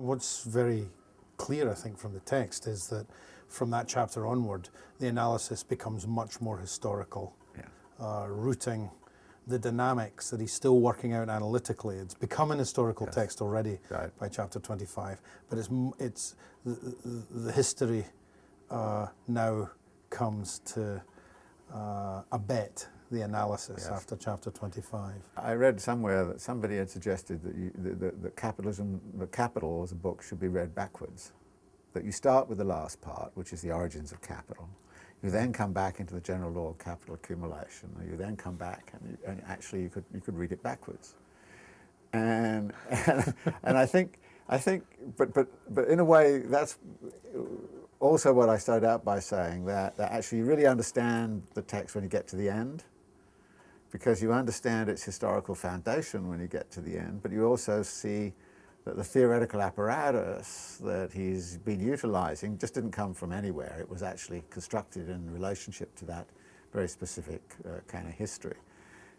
What's very clear, I think, from the text is that from that chapter onward, the analysis becomes much more historical, Yeah. uh, rooting the dynamics that he's still working out analytically. It's become an historical Yes. text already Right. by chapter 25, but it's, it's the, the, history uh, now comes to uh, abet the analysis Yes. after chapter 25. I read somewhere that somebody had suggested that, you, that, that, that capitalism, the capital as a book should be read backwards. That you start with the last part, which is the origins of capital. You then come back into the general law of capital accumulation. You then come back, and, you, and actually you could you could read it backwards. And and, and I think I think, but but but in a way that's also what I started out by saying that, that actually you really understand the text when you get to the end because you understand its historical foundation when you get to the end, but you also see that the theoretical apparatus that he's been utilizing just didn't come from anywhere. It was actually constructed in relationship to that very specific uh, kind of history.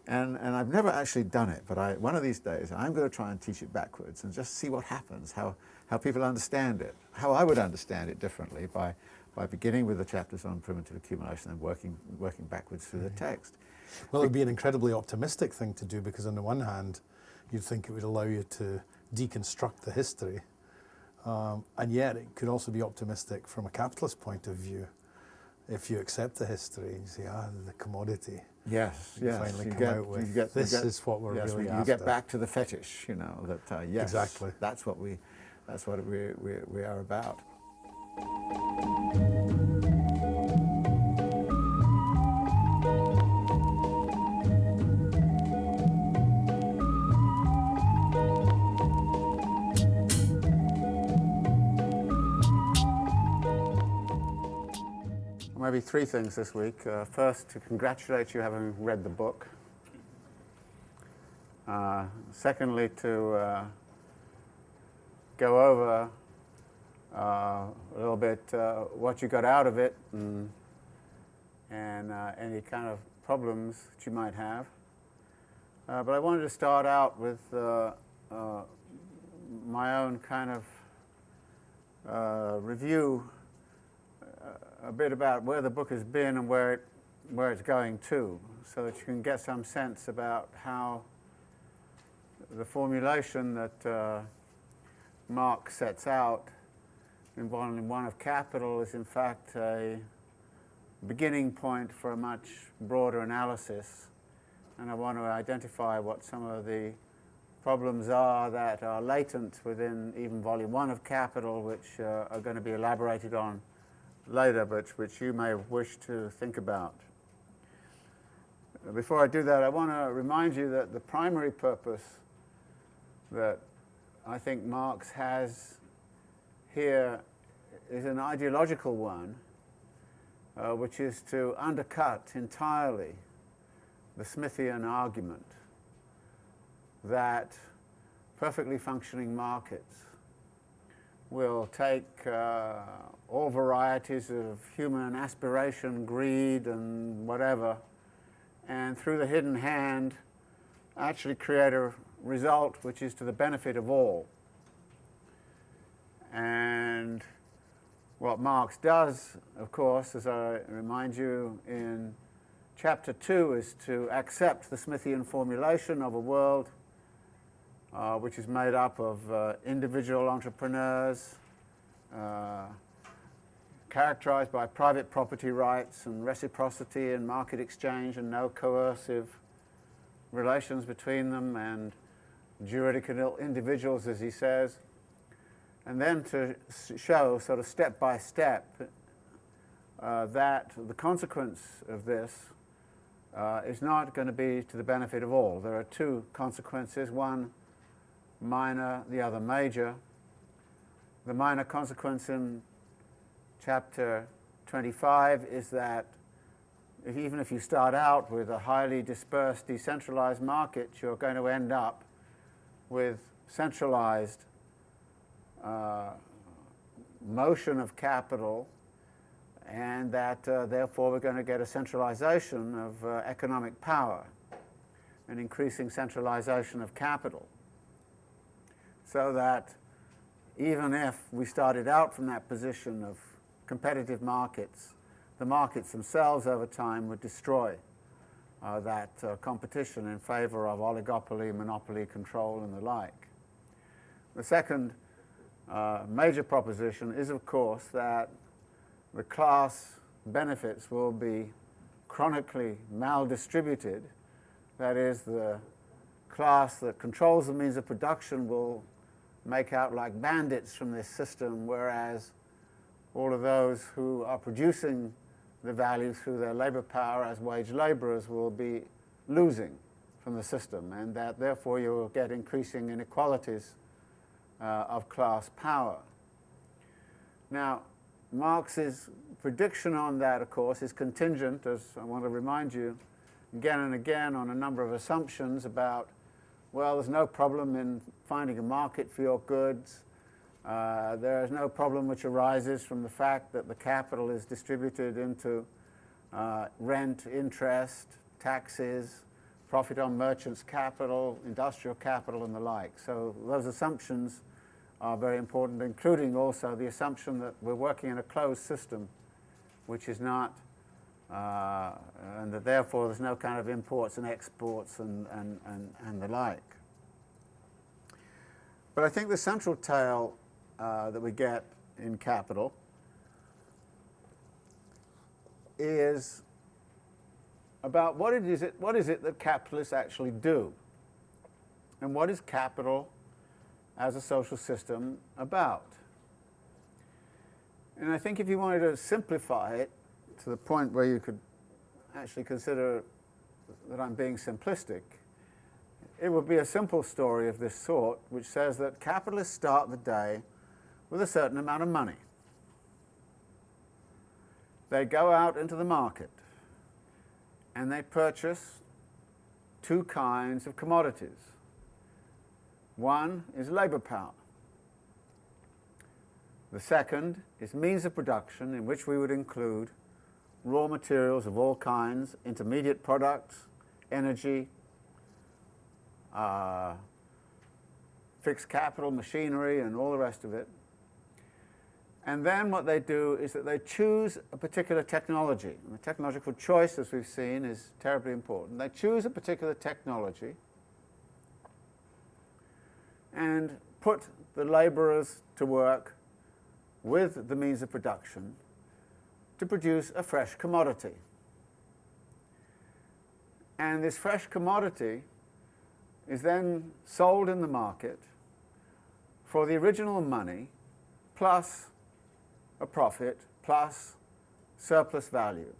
And, and I've never actually done it, but I, one of these days I'm going to try and teach it backwards and just see what happens, how, how people understand it, how I would understand it differently by, by beginning with the chapters on primitive accumulation and working, working backwards through the text. Well, it would be an incredibly optimistic thing to do because, on the one hand, you'd think it would allow you to deconstruct the history, um, and yet it could also be optimistic from a capitalist point of view. If you accept the history and you say, ah, the commodity, Yes, You yes. finally you come get, out with, you get, you "This get- is what we're yes, really you after." get back to the fetish, you know, that, uh, yes, Exactly. that's what we, that's what we, we, we are about. Maybe three things this week. Uh, first, to congratulate you having read the book. Uh, secondly, to uh, go over uh, a little bit uh, what you got out of it and, and uh, any kind of problems that you might have. But I wanted to start out with my own kind of review a bit about where the book has been and where, it, where it's going to, so that you can get some sense about how the formulation that uh, Marx sets out in Volume 1 of Capital is in fact a beginning point for a much broader analysis. And I want to identify what some of the problems are that are latent within even Volume 1 of Capital, which uh, are going to be elaborated on later, which you may wish to think about. Before I do that, I want to remind you that the primary purpose that I think Marx has here is an ideological one, uh, which is to undercut entirely the Smithian argument that perfectly functioning markets will take uh, all varieties of human aspiration, greed, and whatever, and through the hidden hand, actually create a result which is to the benefit of all. And what Marx does, of course, as I remind you in chapter 2, is to accept the Smithian formulation of a world uh, which is made up of uh, individual entrepreneurs, uh, characterized by private property rights and reciprocity and market exchange and no coercive relations between them and juridical individuals, as he says. And then to show, sort of step by step, uh, that the consequence of this uh, is not going to be to the benefit of all. There are two consequences, one minor, the other major. The minor consequence in chapter 25 is that if, even if you start out with a highly dispersed, decentralized market, you're going to end up with centralized uh, motion of capital and that uh, therefore we're going to get a centralization of uh, economic power, an increasing centralization of capital so that even if we started out from that position of competitive markets, the markets themselves over time would destroy uh, that uh, competition in favor of oligopoly, monopoly control, and the like. The second uh, major proposition is, of course, that the class benefits will be chronically maldistributed. That is, the class that controls the means of production will make out like bandits from this system, whereas all of those who are producing the value through their labor power as wage laborers will be losing from the system, and that therefore you will get increasing inequalities uh, of class power. Now, Marx's prediction on that, of course, is contingent, as I want to remind you, again and again on a number of assumptions about, well, there's no problem in finding a market for your goods. Uh, there is no problem which arises from the fact that the capital is distributed into uh, rent, interest, taxes, profit on merchants' capital, industrial capital, and the like. So those assumptions are very important, including also the assumption that we're working in a closed system, which is not, uh, and that therefore there's no kind of imports and exports and, and, and, and the like. But I think the central tale uh, that we get in capital is about what it is it, what is it that capitalists actually do? And what is capital as a social system about? And I think if you wanted to simplify it to the point where you could actually consider that I'm being simplistic, it would be a simple story of this sort, which says that capitalists start the day with a certain amount of money. They go out into the market and they purchase two kinds of commodities. One is labor power. The second is means of production, in which we would include raw materials of all kinds, intermediate products, energy, uh, fixed capital, machinery, and all the rest of it. And then what they do is that they choose a particular technology. And the technological choice, as we've seen, is terribly important. They choose a particular technology and put the laborers to work with the means of production to produce a fresh commodity. And this fresh commodity is then sold in the market for the original money plus a profit plus surplus value.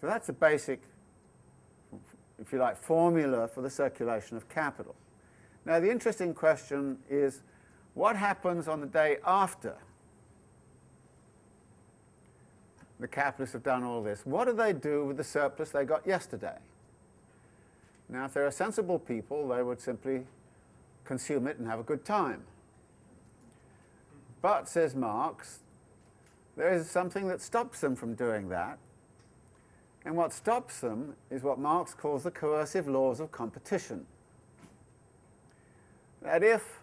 So that's a basic if you like, formula for the circulation of capital. Now, the interesting question is, what happens on the day after the capitalists have done all this? What do they do with the surplus they got yesterday? Now, if they're sensible people, they would simply consume it and have a good time. But, says Marx, there is something that stops them from doing that, and what stops them is what Marx calls the coercive laws of competition. That if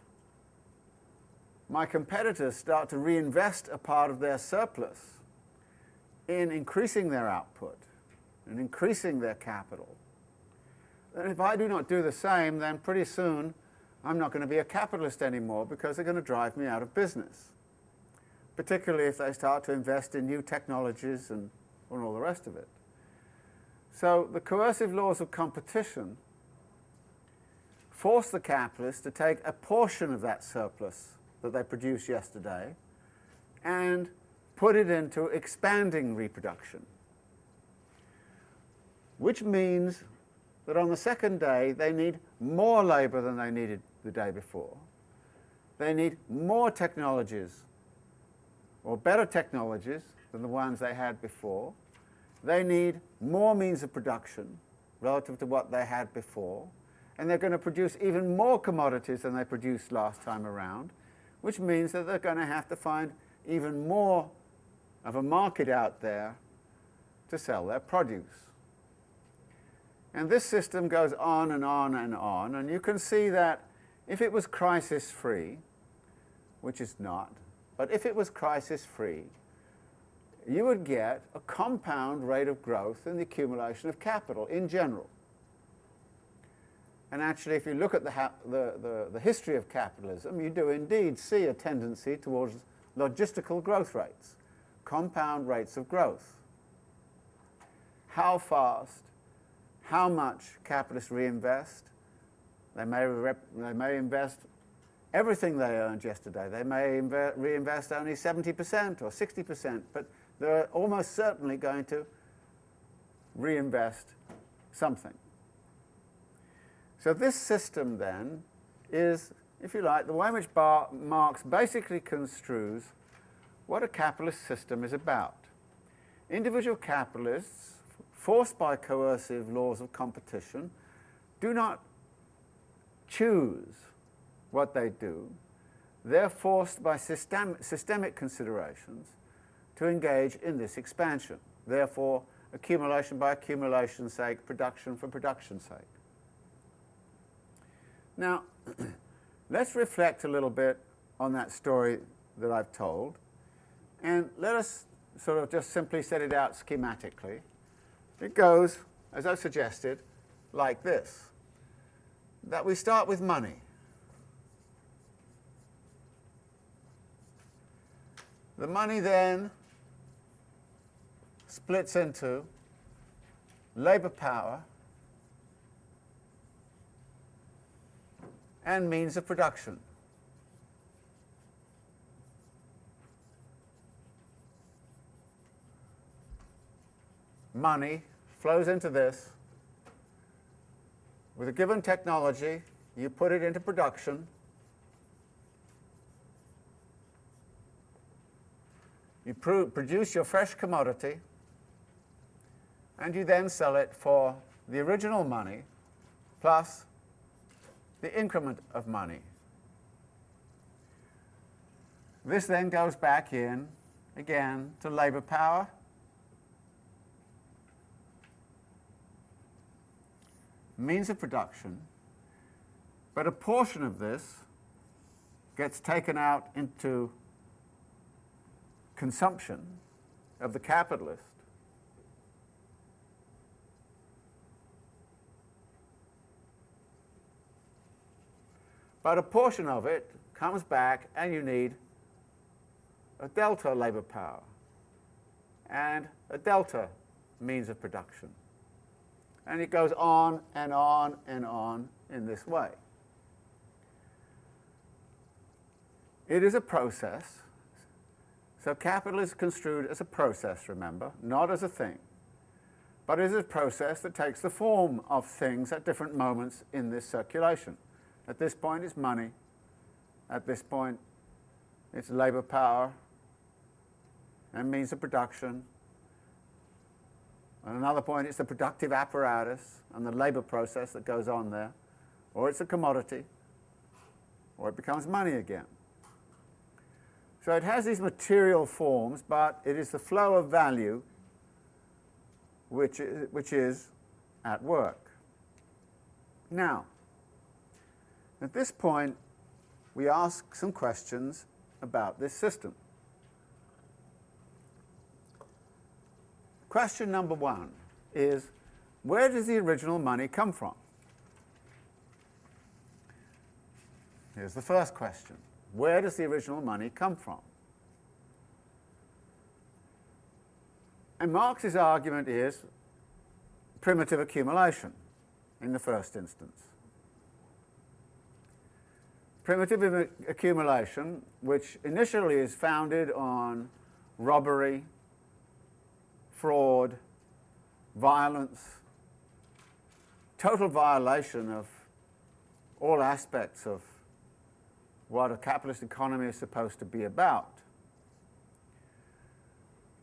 my competitors start to reinvest a part of their surplus in increasing their output and increasing their capital, then if I do not do the same, then pretty soon I'm not going to be a capitalist anymore because they're going to drive me out of business, particularly if they start to invest in new technologies and, and all the rest of it. So the coercive laws of competition force the capitalists to take a portion of that surplus that they produced yesterday and put it into expanding reproduction, which means that on the second day they need more labour than they needed the day before. They need more technologies or better technologies than the ones they had before. They need more means of production relative to what they had before, and they're going to produce even more commodities than they produced last time around, which means that they're going to have to find even more of a market out there to sell their produce. And this system goes on and on and on, and you can see that if it was crisis free, which it's not, but if it was crisis free, you would get a compound rate of growth in the accumulation of capital in general. And actually, if you look at the, the, the, the, history of capitalism, you do indeed see a tendency towards logistical growth rates, compound rates of growth. How fast, how much capitalists reinvest. They may, they may invest everything they earned yesterday. They may reinvest only 70% or 60%, but they're almost certainly going to reinvest something. So this system then is, if you like, the way in which Bar Marx basically construes what a capitalist system is about. Individual capitalists, forced by coercive laws of competition, do not choose what they do. They're forced by system, systemic considerations to engage in this expansion. Therefore, accumulation by accumulation's sake, production for production's sake. Now, let's reflect a little bit on that story that I've told, and let us sort of just simply set it out schematically. It goes, as I've suggested, like this, that we start with money. The money then splits into labour power and means of production. Money flows into this. With a given technology, you put it into production. You produce your fresh commodity, and you then sell it for the original money plus the increment of money. This then goes back in, again, to labour power. Means of production, but a portion of this gets taken out into consumption of the capitalist But a portion of it comes back and you need a delta labour power and a delta means of production. And it goes on and on and on in this way. It is a process. So capital is construed as a process, remember, not as a thing. But it is a process that takes the form of things at different moments in this circulation. At this point, it's money. At this point, it's labour power and means of production. At another point, it's the productive apparatus and the labour process that goes on there. Or it's a commodity, or it becomes money again. So it has these material forms, but it is the flow of value which is, which is at work. Now, at this point, we ask some questions about this system. Question number one is, where does the original money come from? Here's the first question. Where does the original money come from? And Marx's argument is primitive accumulation in the first instance primitive accumulation, which initially is founded on robbery, fraud, violence, total violation of all aspects of what a capitalist economy is supposed to be about.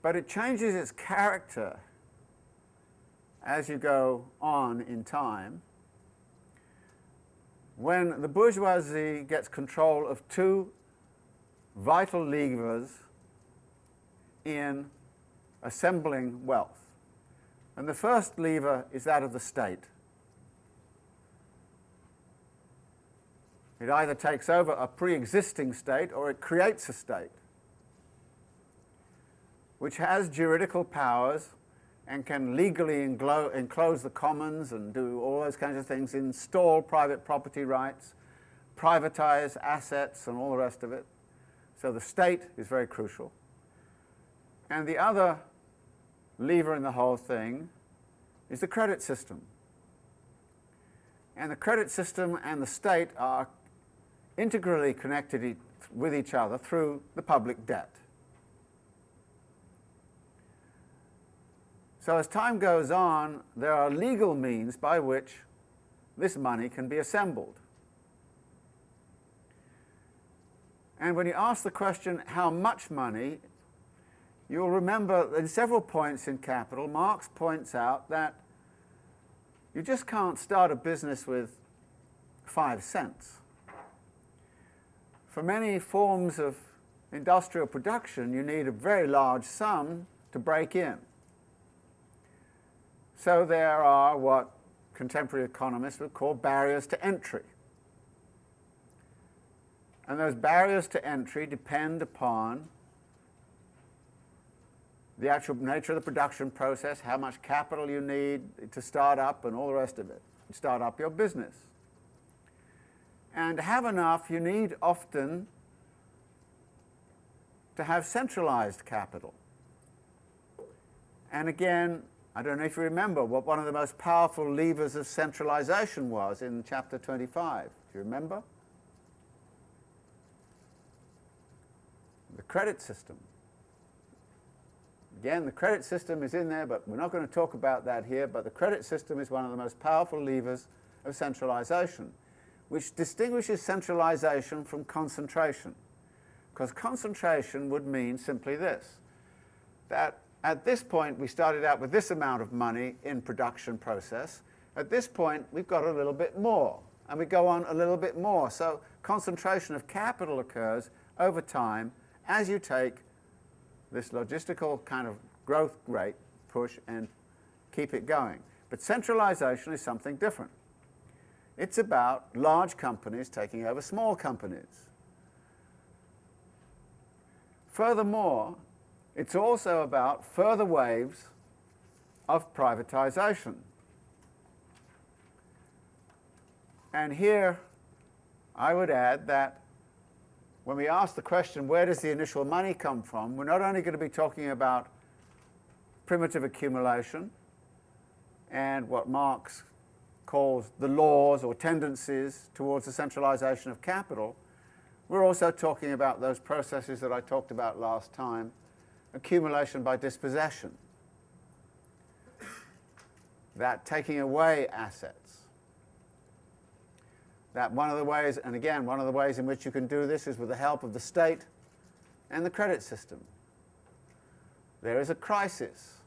But it changes its character as you go on in time when the bourgeoisie gets control of two vital levers in assembling wealth. And the first lever is that of the state. It either takes over a pre existing state or it creates a state which has juridical powers and can legally enclose the commons and do all those kinds of things, install private property rights, privatize assets, and all the rest of it. So the state is very crucial. And the other lever in the whole thing is the credit system. And the credit system and the state are integrally connected with each other through the public debt. So as time goes on, there are legal means by which this money can be assembled. And when you ask the question, how much money, you'll remember in several points in Capital, Marx points out that you just can't start a business with five cents. For many forms of industrial production, you need a very large sum to break in. So there are what contemporary economists would call barriers to entry. And those barriers to entry depend upon the actual nature of the production process, how much capital you need to start up, and all the rest of it. Start up your business. And to have enough, you need often to have centralized capital. And again, I don't know if you remember what one of the most powerful levers of centralization was in chapter 25. Do you remember? The credit system. Again, the credit system is in there, but we're not going to talk about that here. But the credit system is one of the most powerful levers of centralization, which distinguishes centralization from concentration. Because concentration would mean simply this that at this point, we started out with this amount of money in production process. At this point, we've got a little bit more, and we go on a little bit more. So concentration of capital occurs over time as you take this logistical kind of growth rate push and keep it going. But centralization is something different. It's about large companies taking over small companies. Furthermore, it's also about further waves of privatization. And here I would add that when we ask the question, where does the initial money come from, we're not only going to be talking about primitive accumulation and what Marx calls the laws or tendencies towards the centralization of capital, we're also talking about those processes that I talked about last time accumulation by dispossession, that taking away assets. That one of the ways, and again, one of the ways in which you can do this is with the help of the state and the credit system. There is a crisis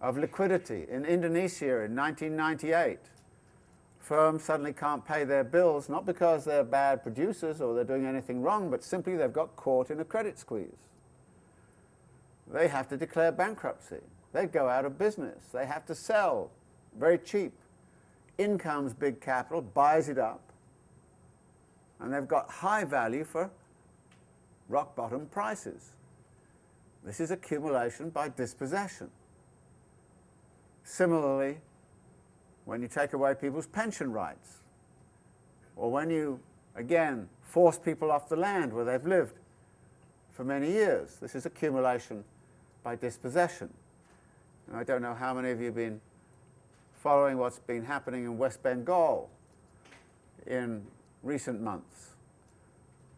of liquidity in Indonesia in 1998. Firms suddenly can't pay their bills, not because they're bad producers or they're doing anything wrong, but simply they've got caught in a credit squeeze they have to declare bankruptcy. They go out of business. They have to sell very cheap. In comes big capital, buys it up, and they've got high value for rock bottom prices. This is accumulation by dispossession. Similarly, when you take away people's pension rights, or when you, again, force people off the land where they've lived for many years, this is accumulation by dispossession. And I don't know how many of you have been following what's been happening in West Bengal in recent months.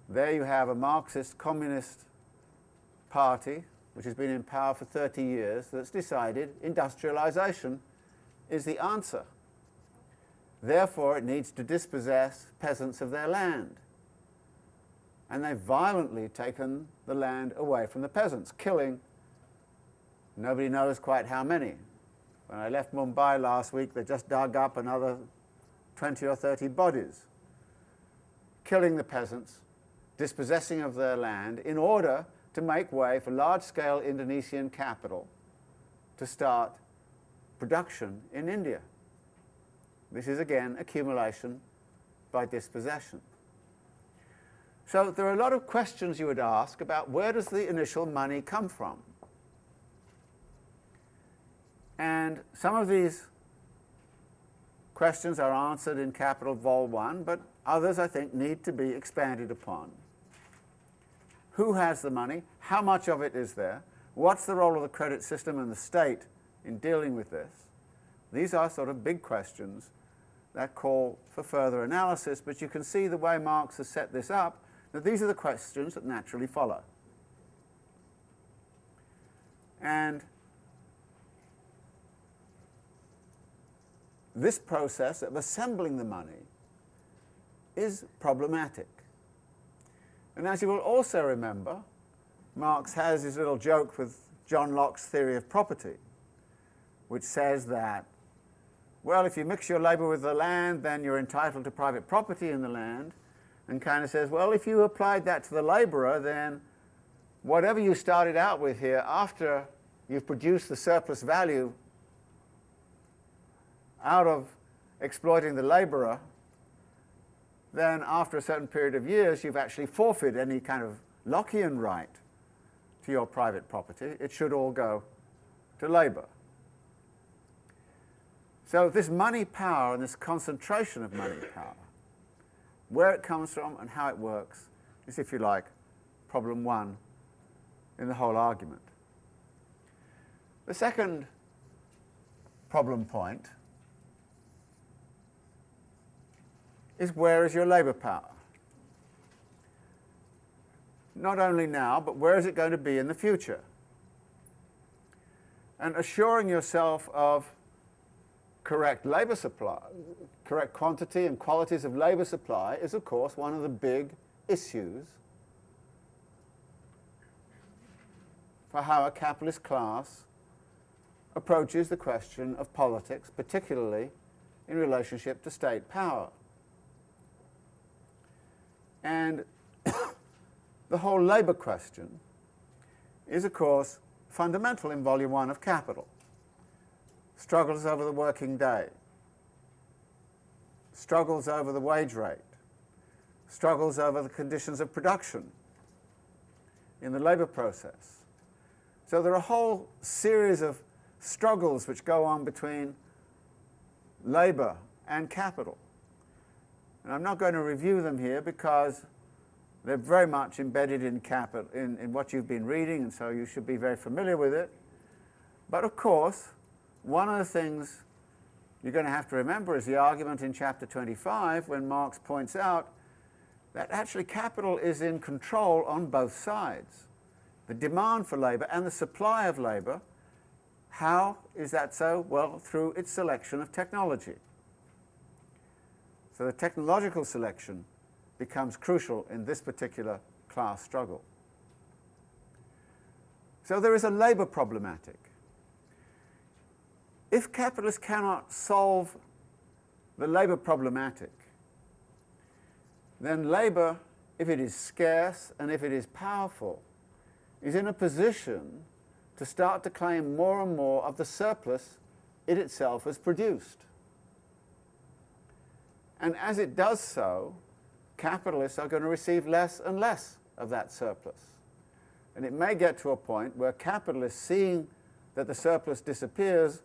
There you have a Marxist communist party which has been in power for 30 years that's decided industrialization is the answer. Therefore, it needs to dispossess peasants of their land. And they've violently taken the land away from the peasants, killing Nobody knows quite how many. When I left Mumbai last week, they just dug up another 20 or 30 bodies, killing the peasants, dispossessing of their land in order to make way for large-scale Indonesian capital to start production in India. This is again accumulation by dispossession. So there are a lot of questions you would ask about where does the initial money come from? And some of these questions are answered in Capital Vol 1, but others, I think, need to be expanded upon. Who has the money? How much of it is there? What's the role of the credit system and the state in dealing with this? These are sort of big questions that call for further analysis, but you can see the way Marx has set this up, that these are the questions that naturally follow. And this process of assembling the money is problematic. And as you will also remember, Marx has his little joke with John Locke's theory of property, which says that, well, if you mix your labour with the land, then you're entitled to private property in the land, and kind of says, well, if you applied that to the labourer, then whatever you started out with here, after you've produced the surplus value out of exploiting the labourer, then after a certain period of years, you've actually forfeited any kind of Lockean right to your private property. It should all go to labour. So this money power and this concentration of money power, where it comes from and how it works, is, if you like, problem one in the whole argument. The second problem point is where is your labour power? Not only now, but where is it going to be in the future? And assuring yourself of correct labour supply, correct quantity and qualities of labour supply is of course one of the big issues for how a capitalist class approaches the question of politics, particularly in relationship to state power. And the whole labour question is, of course, fundamental in Volume 1 of Capital. Struggles over the working day, struggles over the wage rate, struggles over the conditions of production in the labour process. So there are a whole series of struggles which go on between labour and capital. And I'm not going to review them here because they're very much embedded in, capital, in, in what you've been reading, and so you should be very familiar with it. But of course, one of the things you're going to have to remember is the argument in chapter 25 when Marx points out that actually capital is in control on both sides. The demand for labour and the supply of labour. How is that so? Well, through its selection of technology. So the technological selection becomes crucial in this particular class struggle. So there is a labour problematic. If capitalists cannot solve the labour problematic, then labour, if it is scarce and if it is powerful, is in a position to start to claim more and more of the surplus it itself has produced. And as it does so, capitalists are going to receive less and less of that surplus. And it may get to a point where capitalists, seeing that the surplus disappears,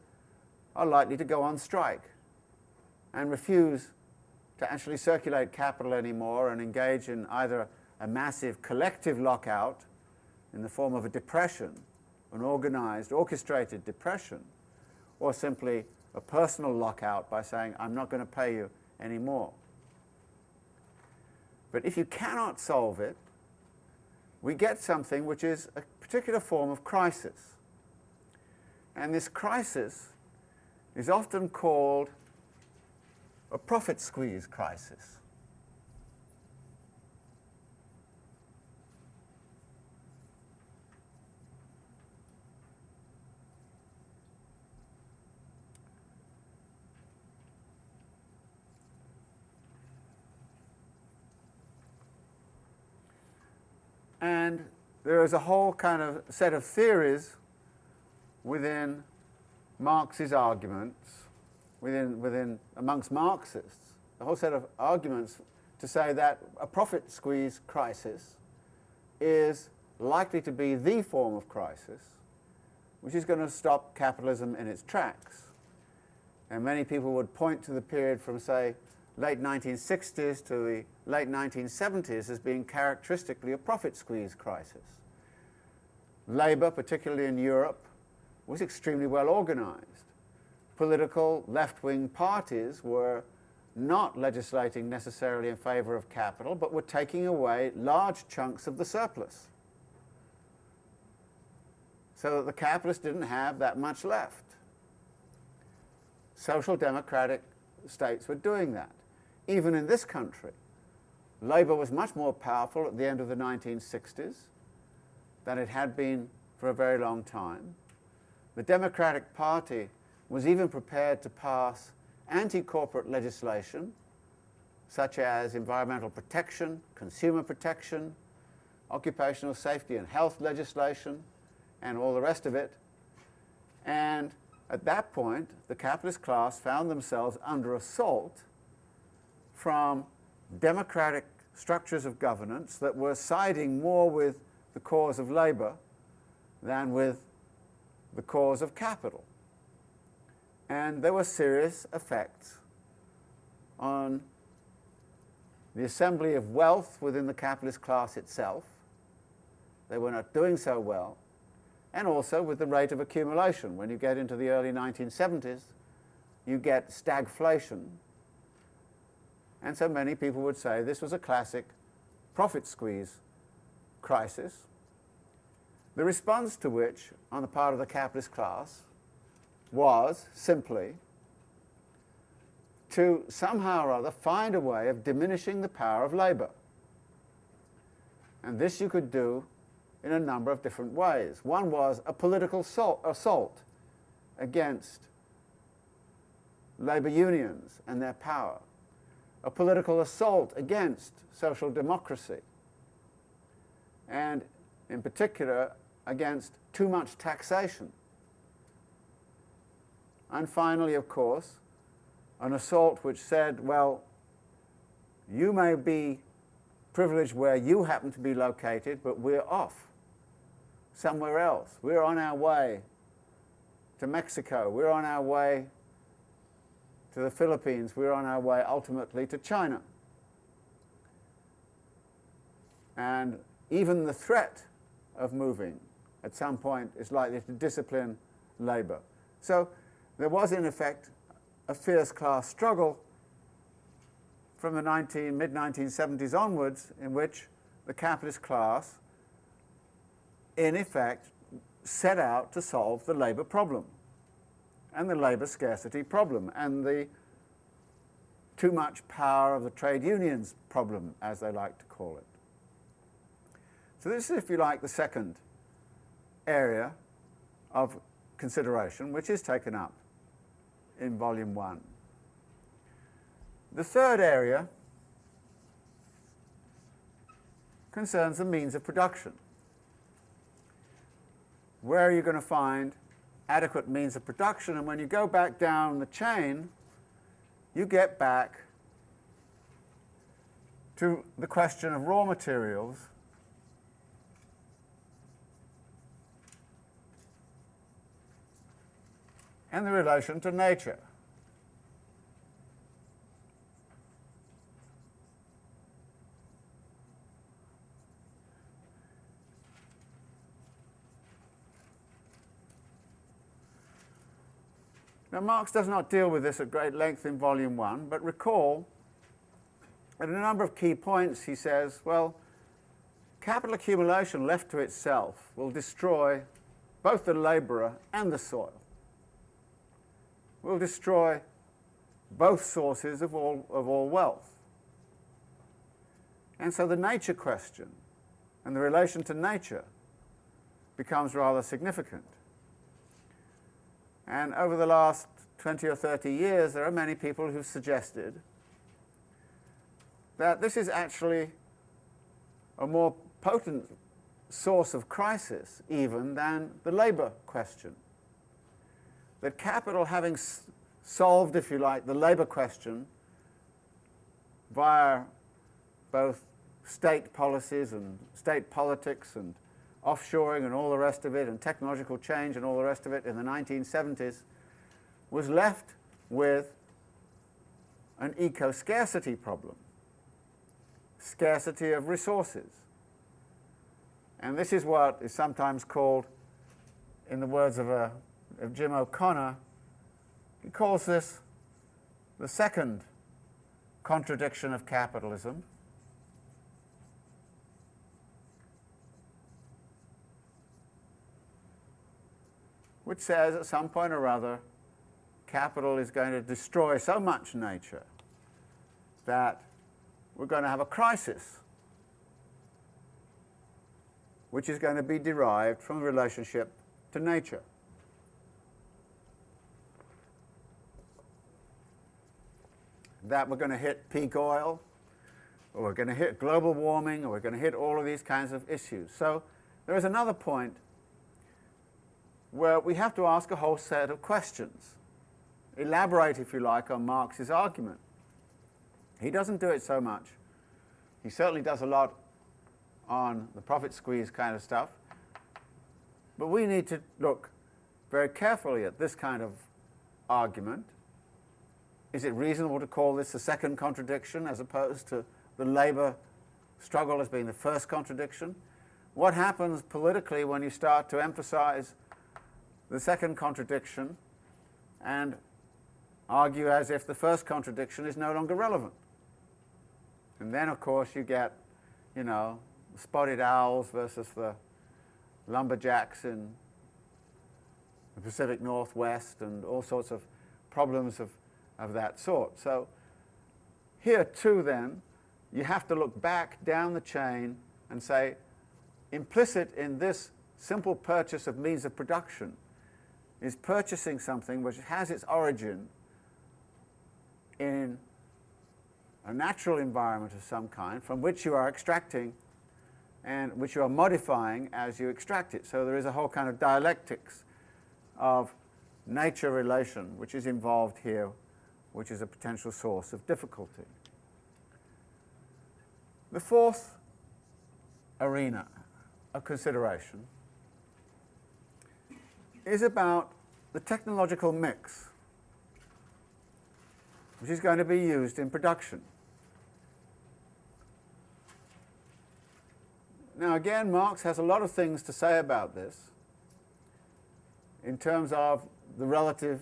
are likely to go on strike and refuse to actually circulate capital anymore and engage in either a massive collective lockout in the form of a depression, an organized, orchestrated depression, or simply a personal lockout by saying, I'm not going to pay you anymore. But if you cannot solve it, we get something which is a particular form of crisis. And this crisis is often called a profit squeeze crisis. And there is a whole kind of set of theories within Marx's arguments, within, within amongst Marxists, a whole set of arguments to say that a profit squeeze crisis is likely to be the form of crisis which is going to stop capitalism in its tracks. And many people would point to the period from, say, late 1960s to the late 1970s as being characteristically a profit squeeze crisis. Labour, particularly in Europe, was extremely well organised. Political left-wing parties were not legislating necessarily in favour of capital, but were taking away large chunks of the surplus so that the capitalists didn't have that much left. Social democratic states were doing that. Even in this country, Labour was much more powerful at the end of the 1960s than it had been for a very long time. The Democratic Party was even prepared to pass anti-corporate legislation, such as environmental protection, consumer protection, occupational safety and health legislation, and all the rest of it. And at that point, the capitalist class found themselves under assault from democratic structures of governance that were siding more with the cause of labour than with the cause of capital. And there were serious effects on the assembly of wealth within the capitalist class itself. They were not doing so well and also with the rate of accumulation. When you get into the early 1970s, you get stagflation. And so many people would say this was a classic profit squeeze crisis, the response to which, on the part of the capitalist class, was simply to somehow or other find a way of diminishing the power of labour. And this you could do in a number of different ways. One was a political assault against labour unions and their power, a political assault against social democracy, and in particular against too much taxation. And finally, of course, an assault which said, well, you may be privileged where you happen to be located, but we're off somewhere else. We're on our way to Mexico. We're on our way to the Philippines. We're on our way ultimately to China. And even the threat of moving at some point is likely to discipline labour. So there was in effect a fierce class struggle from the mid-1970s onwards in which the capitalist class in effect, set out to solve the labour problem and the labour scarcity problem and the too much power of the trade unions problem, as they like to call it. So this is, if you like, the second area of consideration, which is taken up in volume one. The third area concerns the means of production where are you going to find adequate means of production? And when you go back down the chain, you get back to the question of raw materials and the relation to nature. Now, Marx does not deal with this at great length in Volume 1, but recall at a number of key points he says, well, capital accumulation left to itself will destroy both the labourer and the soil, will destroy both sources of all, of all wealth. And so the nature question and the relation to nature becomes rather significant. And over the last 20 or 30 years, there are many people who've suggested that this is actually a more potent source of crisis even than the labour question. That capital having solved, if you like, the labour question via both state policies and state politics and offshoring and all the rest of it and technological change and all the rest of it in the 1970s was left with an eco-scarcity problem, scarcity of resources. And this is what is sometimes called, in the words of, a, of Jim O'Connor, he calls this the second contradiction of capitalism. Which says at some point or other capital is going to destroy so much nature that we're going to have a crisis which is going to be derived from the relationship to nature. That we're going to hit peak oil, or we're going to hit global warming, or we're going to hit all of these kinds of issues. So there is another point where we have to ask a whole set of questions, elaborate, if you like, on Marx's argument. He doesn't do it so much. He certainly does a lot on the profit squeeze kind of stuff. But we need to look very carefully at this kind of argument. Is it reasonable to call this the second contradiction as opposed to the labour struggle as being the first contradiction? What happens politically when you start to emphasize the second contradiction and argue as if the first contradiction is no longer relevant. And then, of course, you get, you know, spotted owls versus the lumberjacks in the Pacific Northwest and all sorts of problems of, of that sort. So here too then, you have to look back down the chain and say, implicit in this simple purchase of means of production is purchasing something which has its origin in a natural environment of some kind from which you are extracting and which you are modifying as you extract it. So there is a whole kind of dialectics of nature relation which is involved here, which is a potential source of difficulty. The fourth arena of consideration is about the technological mix which is going to be used in production. Now again, Marx has a lot of things to say about this in terms of the relative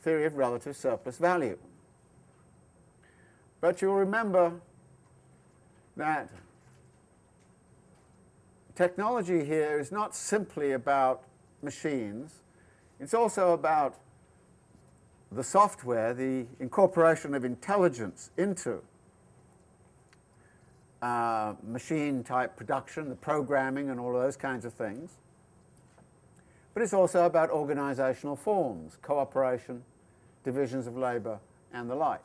theory of relative surplus value. But you'll remember that technology here is not simply about machines, it's also about the software, the incorporation of intelligence into uh, machine type production, the programming and all those kinds of things. But it's also about organizational forms, cooperation, divisions of labor, and the like.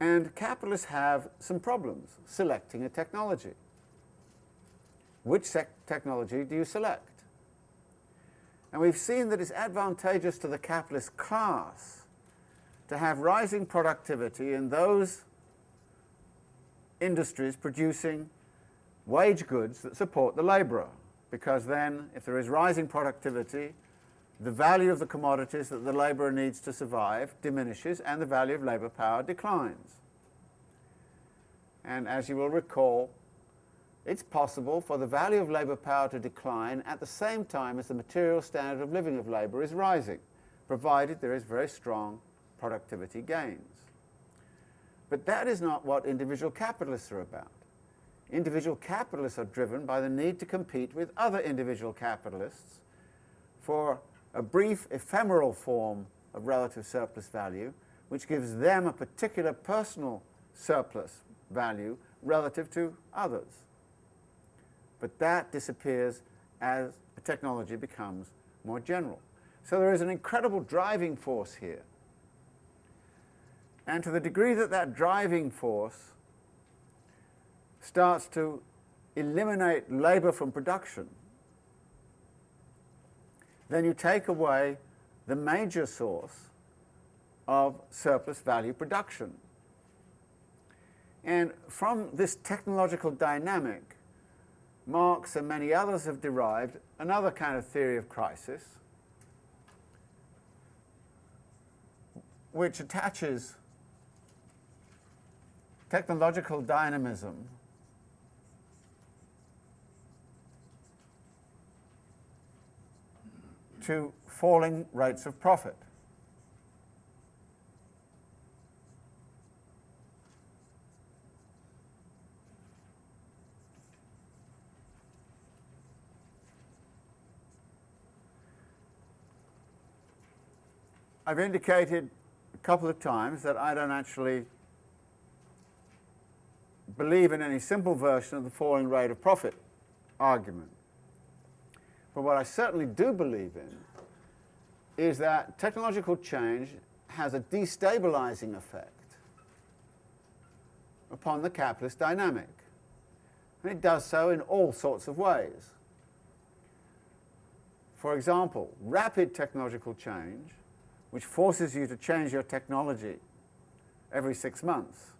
And capitalists have some problems selecting a technology. Which technology do you select? And we've seen that it's advantageous to the capitalist class to have rising productivity in those industries producing wage goods that support the labourer, because then if there is rising productivity, the value of the commodities that the labourer needs to survive diminishes and the value of labour power declines. And as you will recall, it's possible for the value of labour power to decline at the same time as the material standard of living of labour is rising, provided there is very strong productivity gains. But that is not what individual capitalists are about. Individual capitalists are driven by the need to compete with other individual capitalists for a brief ephemeral form of relative surplus value which gives them a particular personal surplus value relative to others but that disappears as technology becomes more general. So there is an incredible driving force here. And to the degree that that driving force starts to eliminate labor from production, then you take away the major source of surplus value production. And from this technological dynamic, Marx and many others have derived another kind of theory of crisis, which attaches technological dynamism to falling rates of profit. I've indicated a couple of times that I don't actually believe in any simple version of the falling rate of profit argument. But what I certainly do believe in is that technological change has a destabilizing effect upon the capitalist dynamic. And it does so in all sorts of ways. For example, rapid technological change, which forces you to change your technology every six months,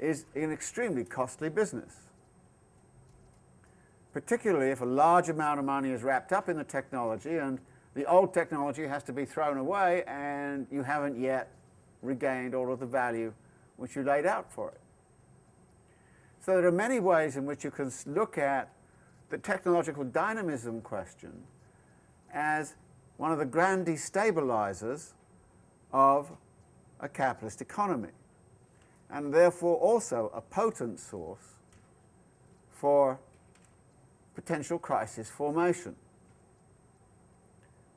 is an extremely costly business particularly if a large amount of money is wrapped up in the technology and the old technology has to be thrown away and you haven't yet regained all of the value which you laid out for it. So there are many ways in which you can look at the technological dynamism question as one of the grand destabilizers of a capitalist economy and therefore also a potent source for potential crisis formation.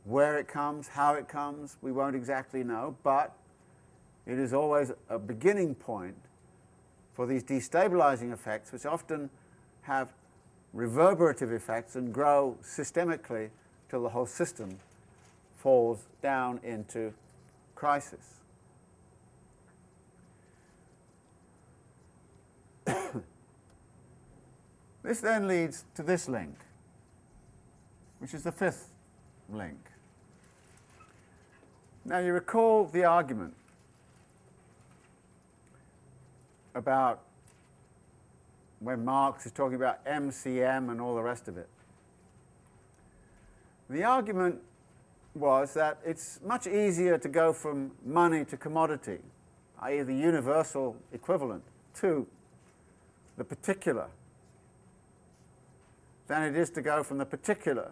Where it comes, how it comes, we won't exactly know, but it is always a beginning point for these destabilizing effects, which often have reverberative effects and grow systemically till the whole system falls down into crisis. This then leads to this link, which is the fifth link. Now you recall the argument about when Marx is talking about MCM and all the rest of it. The argument was that it's much easier to go from money to commodity, i.e. the universal equivalent, to the particular than it is to go from the particular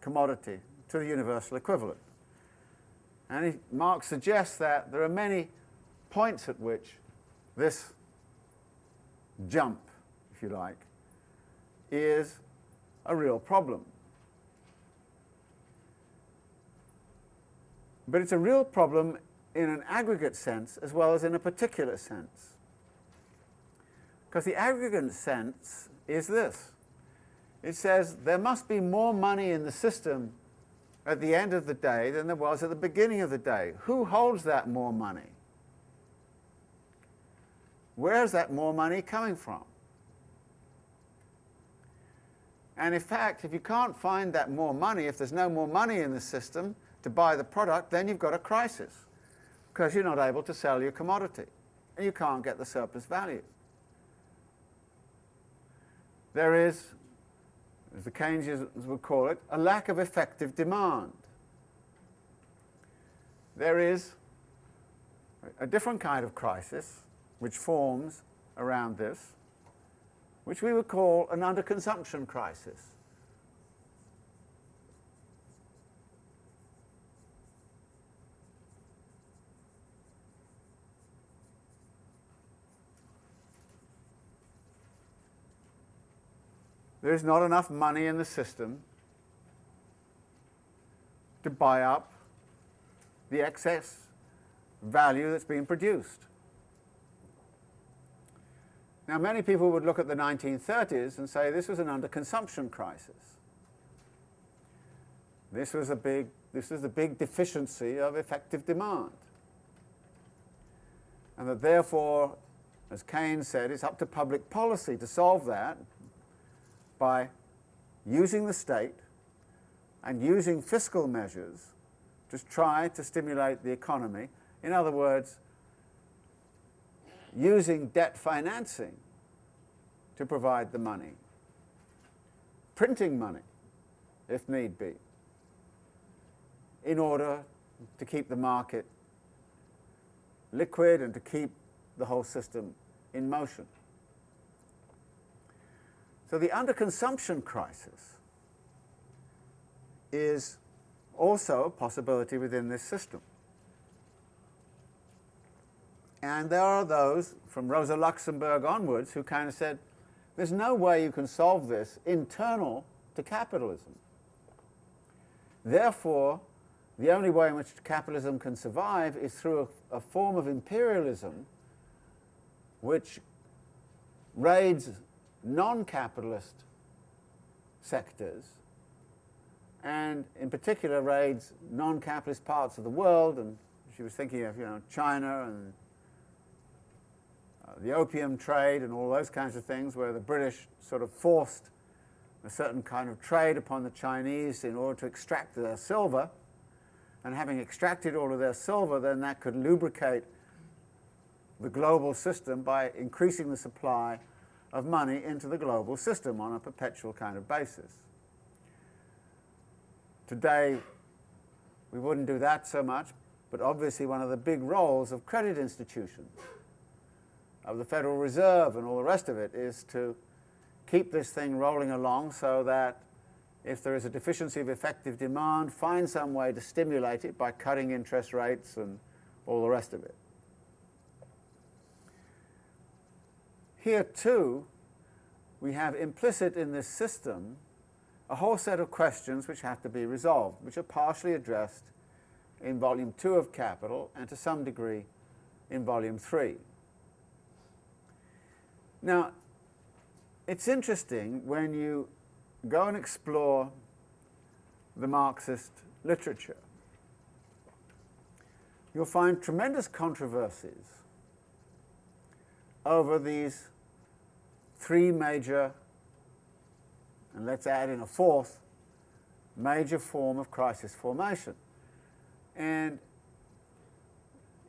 commodity to the universal equivalent. And Marx suggests that there are many points at which this jump, if you like, is a real problem. But it's a real problem in an aggregate sense as well as in a particular sense. Because the aggregate sense is this it says there must be more money in the system at the end of the day than there was at the beginning of the day. Who holds that more money? Where's that more money coming from? And in fact, if you can't find that more money, if there's no more money in the system to buy the product, then you've got a crisis because you're not able to sell your commodity and you can't get the surplus value. There is as the Keynesians would call it, a lack of effective demand. There is a different kind of crisis which forms around this, which we would call an underconsumption crisis. There's not enough money in the system to buy up the excess value that's being produced. Now, many people would look at the 1930s and say this was an underconsumption crisis. This was a big, this was the big deficiency of effective demand. And that therefore, as Keynes said, it's up to public policy to solve that by using the state and using fiscal measures to try to stimulate the economy. In other words, using debt financing to provide the money, printing money if need be, in order to keep the market liquid and to keep the whole system in motion. So the underconsumption crisis is also a possibility within this system. And there are those, from Rosa Luxemburg onwards, who kind of said, there's no way you can solve this internal to capitalism. Therefore, the only way in which capitalism can survive is through a, a form of imperialism which raids non-capitalist sectors and in particular raids non-capitalist parts of the world and she was thinking of you know China and uh, the opium trade and all those kinds of things where the British sort of forced a certain kind of trade upon the Chinese in order to extract their silver and having extracted all of their silver then that could lubricate the global system by increasing the supply of money into the global system on a perpetual kind of basis. Today, we wouldn't do that so much, but obviously one of the big roles of credit institutions, of the Federal Reserve and all the rest of it, is to keep this thing rolling along so that if there is a deficiency of effective demand, find some way to stimulate it by cutting interest rates and all the rest of it. Here too, we have implicit in this system a whole set of questions which have to be resolved, which are partially addressed in volume 2 of Capital and to some degree in volume 3. Now, it's interesting when you go and explore the Marxist literature. You'll find tremendous controversies over these three major, and let's add in a fourth, major form of crisis formation. And,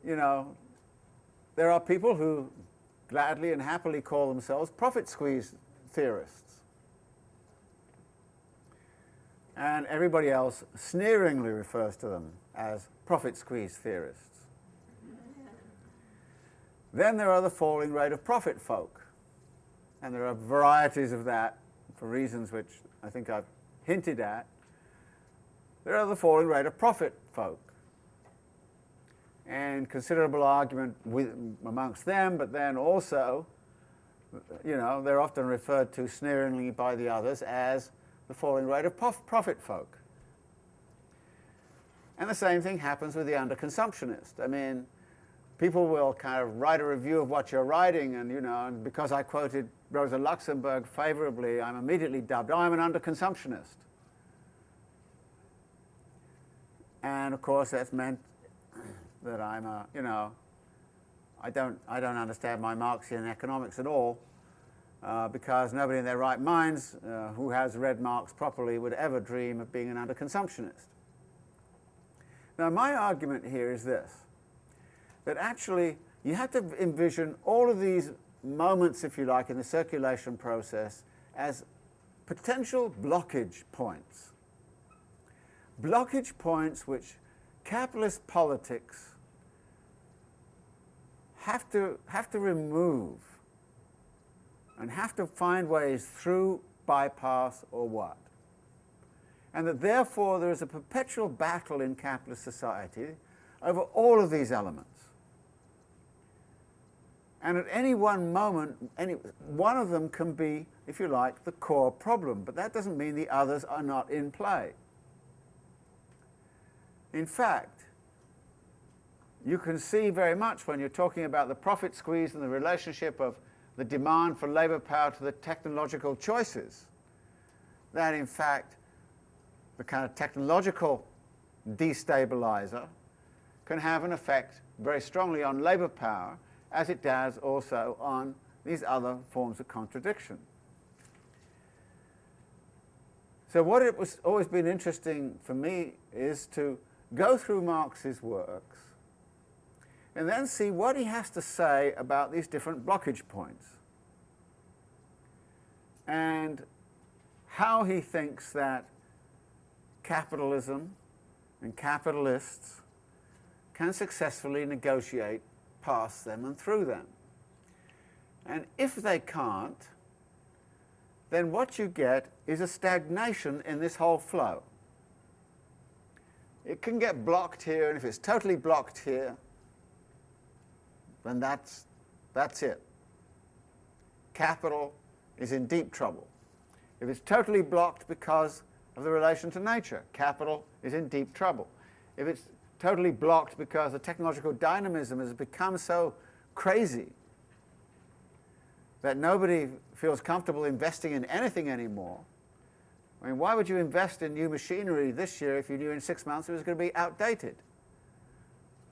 you know, there are people who gladly and happily call themselves profit squeeze theorists. And everybody else sneeringly refers to them as profit squeeze theorists. Then there are the falling rate of profit folk and there are varieties of that for reasons which I think I've hinted at. There are the falling rate of profit folk, and considerable argument with, amongst them, but then also, you know, they're often referred to sneeringly by the others as the falling rate of profit folk. And the same thing happens with the underconsumptionist. I mean, people will kind of write a review of what you're writing, and you know, and because I quoted Rosa Luxemburg favorably, I'm immediately dubbed, oh, I'm an underconsumptionist. And of course, that's meant that I'm a, you know, I don't, I don't understand my Marxian economics at all, uh, because nobody in their right minds uh, who has read Marx properly would ever dream of being an underconsumptionist. Now, my argument here is this that actually you have to envision all of these moments, if you like, in the circulation process as potential blockage points. Blockage points which capitalist politics have to, have to remove and have to find ways through, bypass, or what. And that therefore there is a perpetual battle in capitalist society over all of these elements. And at any one moment, any, one of them can be, if you like, the core problem, but that doesn't mean the others are not in play. In fact, you can see very much when you're talking about the profit squeeze and the relationship of the demand for labour power to the technological choices, that in fact the kind of technological destabilizer can have an effect very strongly on labour power as it does also on these other forms of contradiction. So what it was always been interesting for me is to go through Marx's works and then see what he has to say about these different blockage points and how he thinks that capitalism and capitalists can successfully negotiate past them and through them. And if they can't, then what you get is a stagnation in this whole flow. It can get blocked here, and if it's totally blocked here, then that's, that's it. Capital is in deep trouble. If it's totally blocked because of the relation to nature, capital is in deep trouble. If it's totally blocked because the technological dynamism has become so crazy that nobody feels comfortable investing in anything anymore, I mean, why would you invest in new machinery this year if you knew in six months it was going to be outdated?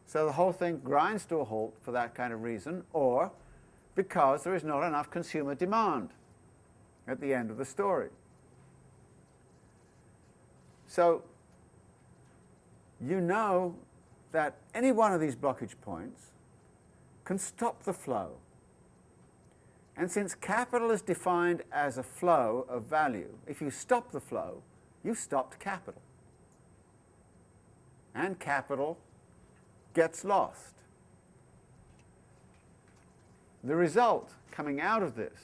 So the whole thing grinds to a halt for that kind of reason, or because there is not enough consumer demand at the end of the story. So you know that any one of these blockage points can stop the flow. And since capital is defined as a flow of value, if you stop the flow, you've stopped capital. And capital gets lost. The result coming out of this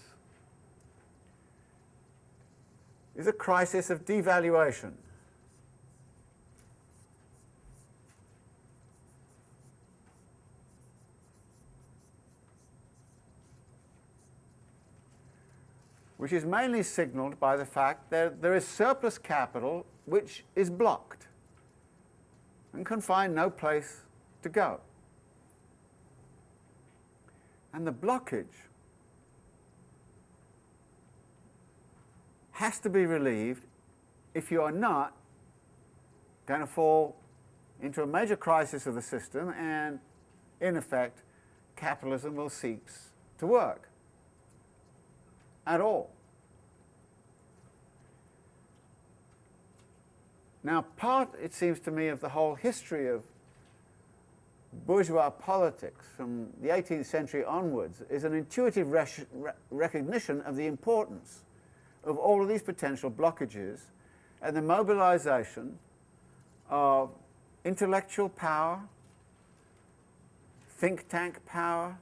is a crisis of devaluation. Which is mainly signaled by the fact that there is surplus capital which is blocked and can find no place to go. And the blockage has to be relieved if you are not going to fall into a major crisis of the system and, in effect, capitalism will cease to work at all. Now, part, it seems to me, of the whole history of bourgeois politics from the 18th century onwards is an intuitive recognition of the importance of all of these potential blockages and the mobilization of intellectual power, think tank power,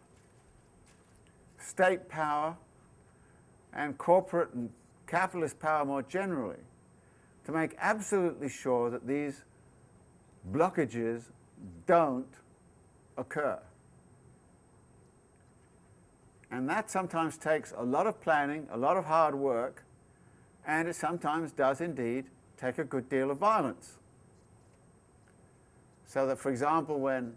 state power, and corporate and capitalist power more generally to make absolutely sure that these blockages don't occur. And that sometimes takes a lot of planning, a lot of hard work, and it sometimes does indeed take a good deal of violence. So that, for example, when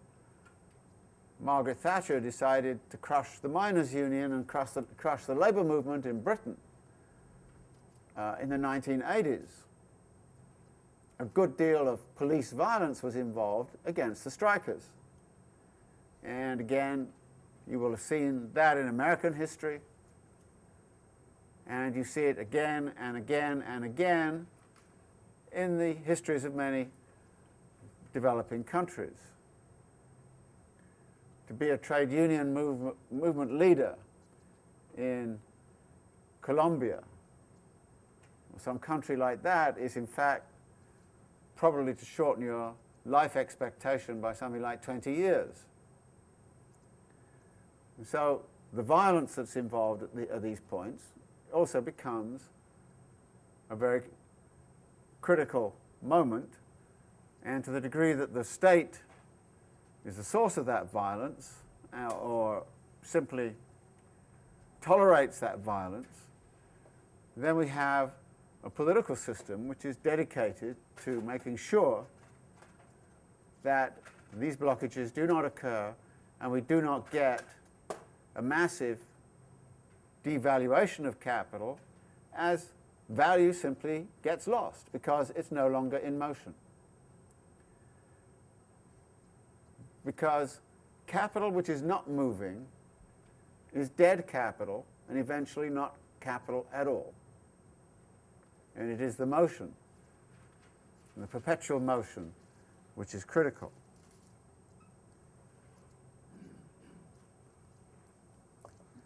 Margaret Thatcher decided to crush the miners' union and crush the, crush the labour movement in Britain uh, in the 1980s. A good deal of police violence was involved against the strikers. And again, you will have seen that in American history, and you see it again and again and again in the histories of many developing countries to be a trade union move, movement leader in Colombia or some country like that is in fact probably to shorten your life expectation by something like 20 years. And so the violence that's involved at, the, at these points also becomes a very critical moment and to the degree that the state is the source of that violence uh, or simply tolerates that violence, then we have a political system which is dedicated to making sure that these blockages do not occur and we do not get a massive devaluation of capital as value simply gets lost because it's no longer in motion. Because capital which is not moving is dead capital and eventually not capital at all. And it is the motion, the perpetual motion, which is critical.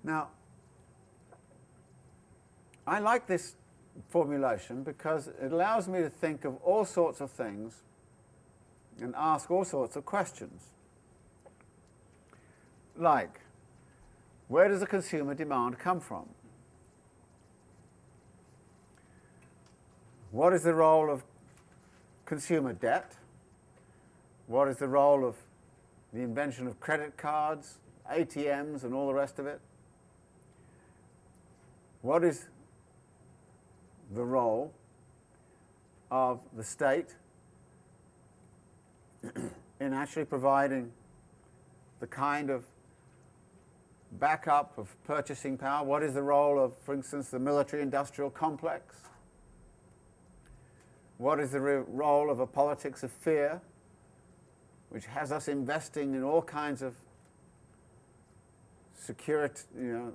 Now, I like this formulation because it allows me to think of all sorts of things and ask all sorts of questions. Like, where does the consumer demand come from? What is the role of consumer debt? What is the role of the invention of credit cards, ATMs, and all the rest of it? What is the role of the state in actually providing the kind of backup of purchasing power? What is the role of, for instance, the military industrial complex? What is the role of a politics of fear, which has us investing in all kinds of security, you know,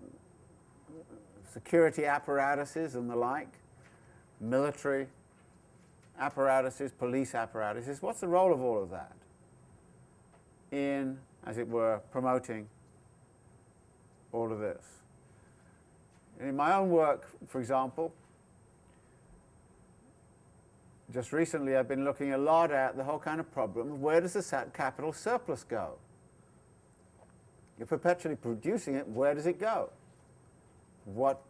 security apparatuses and the like, military apparatuses, police apparatuses? What's the role of all of that in, as it were, promoting all of this? In my own work, for example, just recently I've been looking a lot at the whole kind of problem of where does the capital surplus go? You're perpetually producing it, where does it go? What,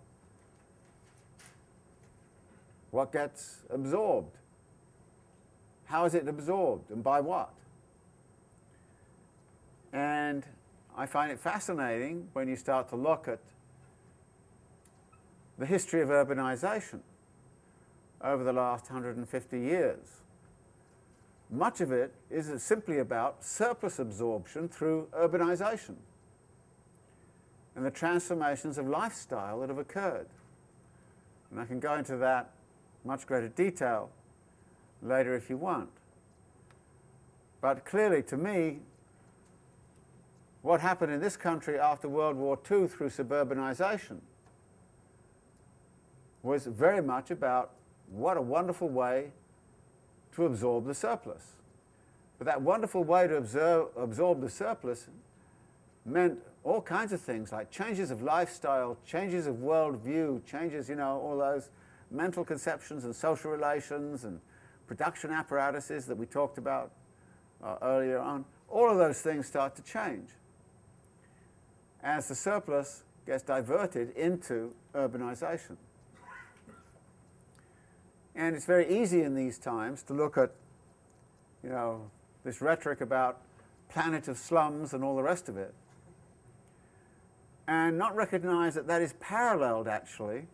what gets absorbed? How is it absorbed and by what? And I find it fascinating when you start to look at the history of urbanization over the last 150 years. Much of it is simply about surplus absorption through urbanization and the transformations of lifestyle that have occurred. And I can go into that much greater detail later if you want. But clearly, to me, what happened in this country after World War II through suburbanization was very much about what a wonderful way to absorb the surplus. But that wonderful way to absorb, absorb the surplus meant all kinds of things like changes of lifestyle, changes of worldview, changes, you know, all those mental conceptions and social relations and production apparatuses that we talked about uh, earlier on. All of those things start to change as the surplus gets diverted into urbanization. And it's very easy in these times to look at, you know, this rhetoric about planet of slums and all the rest of it, and not recognize that that is paralleled actually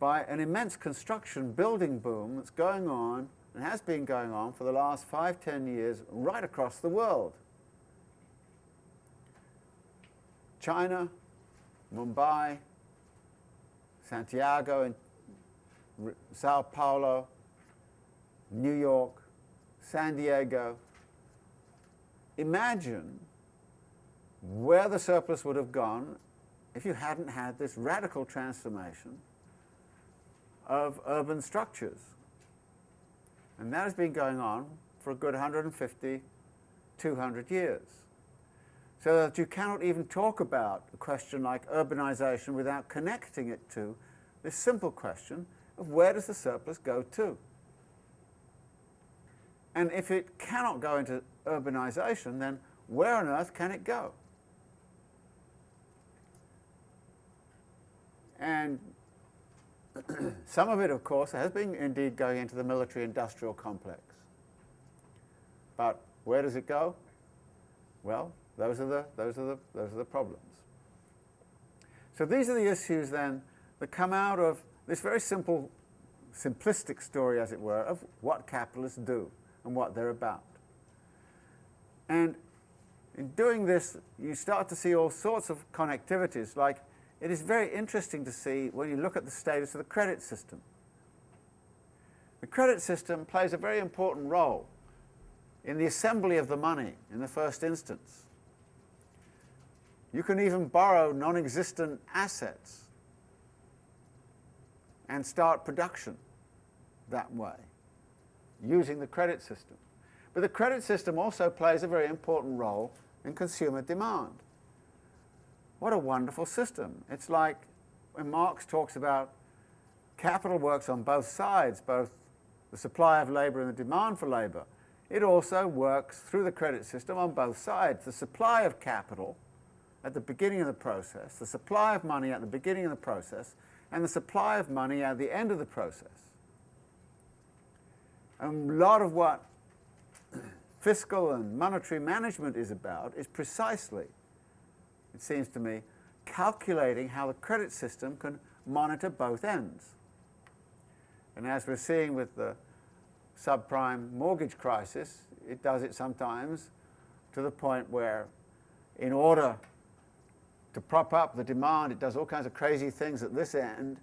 by an immense construction building boom that's going on and has been going on for the last five, ten years right across the world. China, Mumbai, Santiago, and Sao Paulo, New York, San Diego. Imagine where the surplus would have gone if you hadn't had this radical transformation of urban structures. And that has been going on for a good 150, 200 years. So that you cannot even talk about a question like urbanization without connecting it to this simple question of where does the surplus go to? And if it cannot go into urbanization, then where on earth can it go? And some of it, of course, has been indeed going into the military-industrial complex. But where does it go? Well, those are the, those are the, those are the problems. So these are the issues then that come out of this very simple, simplistic story, as it were, of what capitalists do and what they're about. And in doing this, you start to see all sorts of connectivities, like it is very interesting to see when you look at the status of the credit system. The credit system plays a very important role in the assembly of the money in the first instance. You can even borrow non-existent assets and start production that way, using the credit system. But the credit system also plays a very important role in consumer demand. what a wonderful system. It's like when Marx talks about capital works on both sides, both the supply of labour and the demand for labour. It also works through the credit system on both sides. The supply of capital at the beginning of the process, the supply of money at the beginning of the process, and the supply of money at the end of the process. And a lot of what fiscal and monetary management is about is precisely, it seems to me, calculating how the credit system can monitor both ends. And as we're seeing with the subprime mortgage crisis, it does it sometimes to the point where in order to prop up the demand, it does all kinds of crazy things at this end,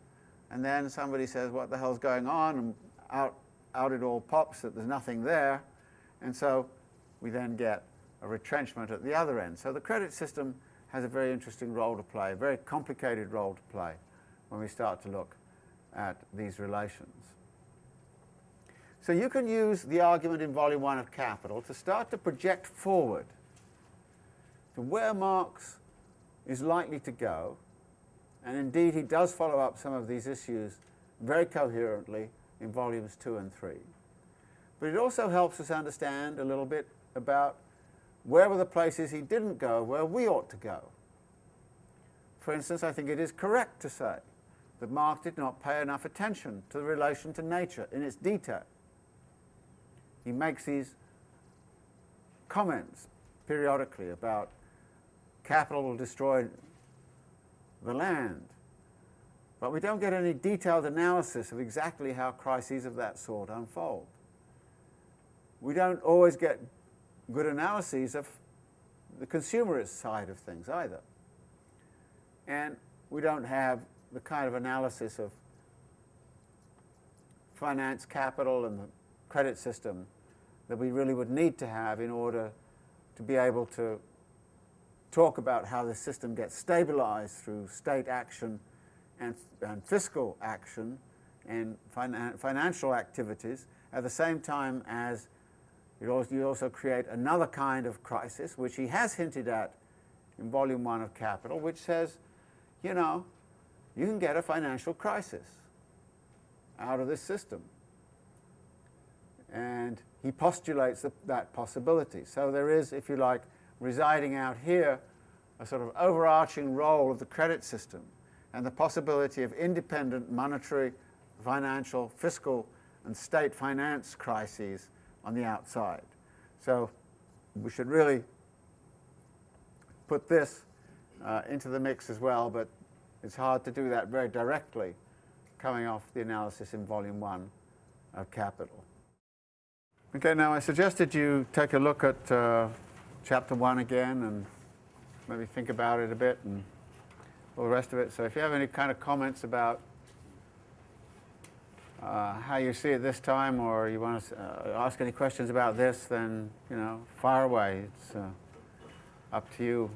and then somebody says, what the hell's going on, and out, out it all pops that there's nothing there, and so we then get a retrenchment at the other end. So the credit system has a very interesting role to play, a very complicated role to play when we start to look at these relations. So you can use the argument in volume one of Capital to start to project forward to where Marx is likely to go, and indeed he does follow up some of these issues very coherently in volumes two and three. But it also helps us understand a little bit about where were the places he didn't go where we ought to go. For instance, I think it is correct to say that Marx did not pay enough attention to the relation to nature in its detail. He makes these comments periodically about capital will destroy the land. But we don't get any detailed analysis of exactly how crises of that sort unfold. We don't always get good analyses of the consumerist side of things either. And we don't have the kind of analysis of finance capital and the credit system that we really would need to have in order to be able to talk about how the system gets stabilized through state action and, and fiscal action and finan financial activities at the same time as also, you also create another kind of crisis, which he has hinted at in volume one of Capital, which says, you know, you can get a financial crisis out of this system. And he postulates that possibility. So there is, if you like, residing out here, a sort of overarching role of the credit system and the possibility of independent monetary, financial, fiscal, and state finance crises on the outside. So we should really put this uh, into the mix as well, but it's hard to do that very directly coming off the analysis in volume one of Capital. Okay, now I suggested you take a look at uh, chapter one again and maybe think about it a bit and all the rest of it. So if you have any kind of comments about uh, how you see it this time or you want to uh, ask any questions about this, then, you know, fire away. It's uh, up to you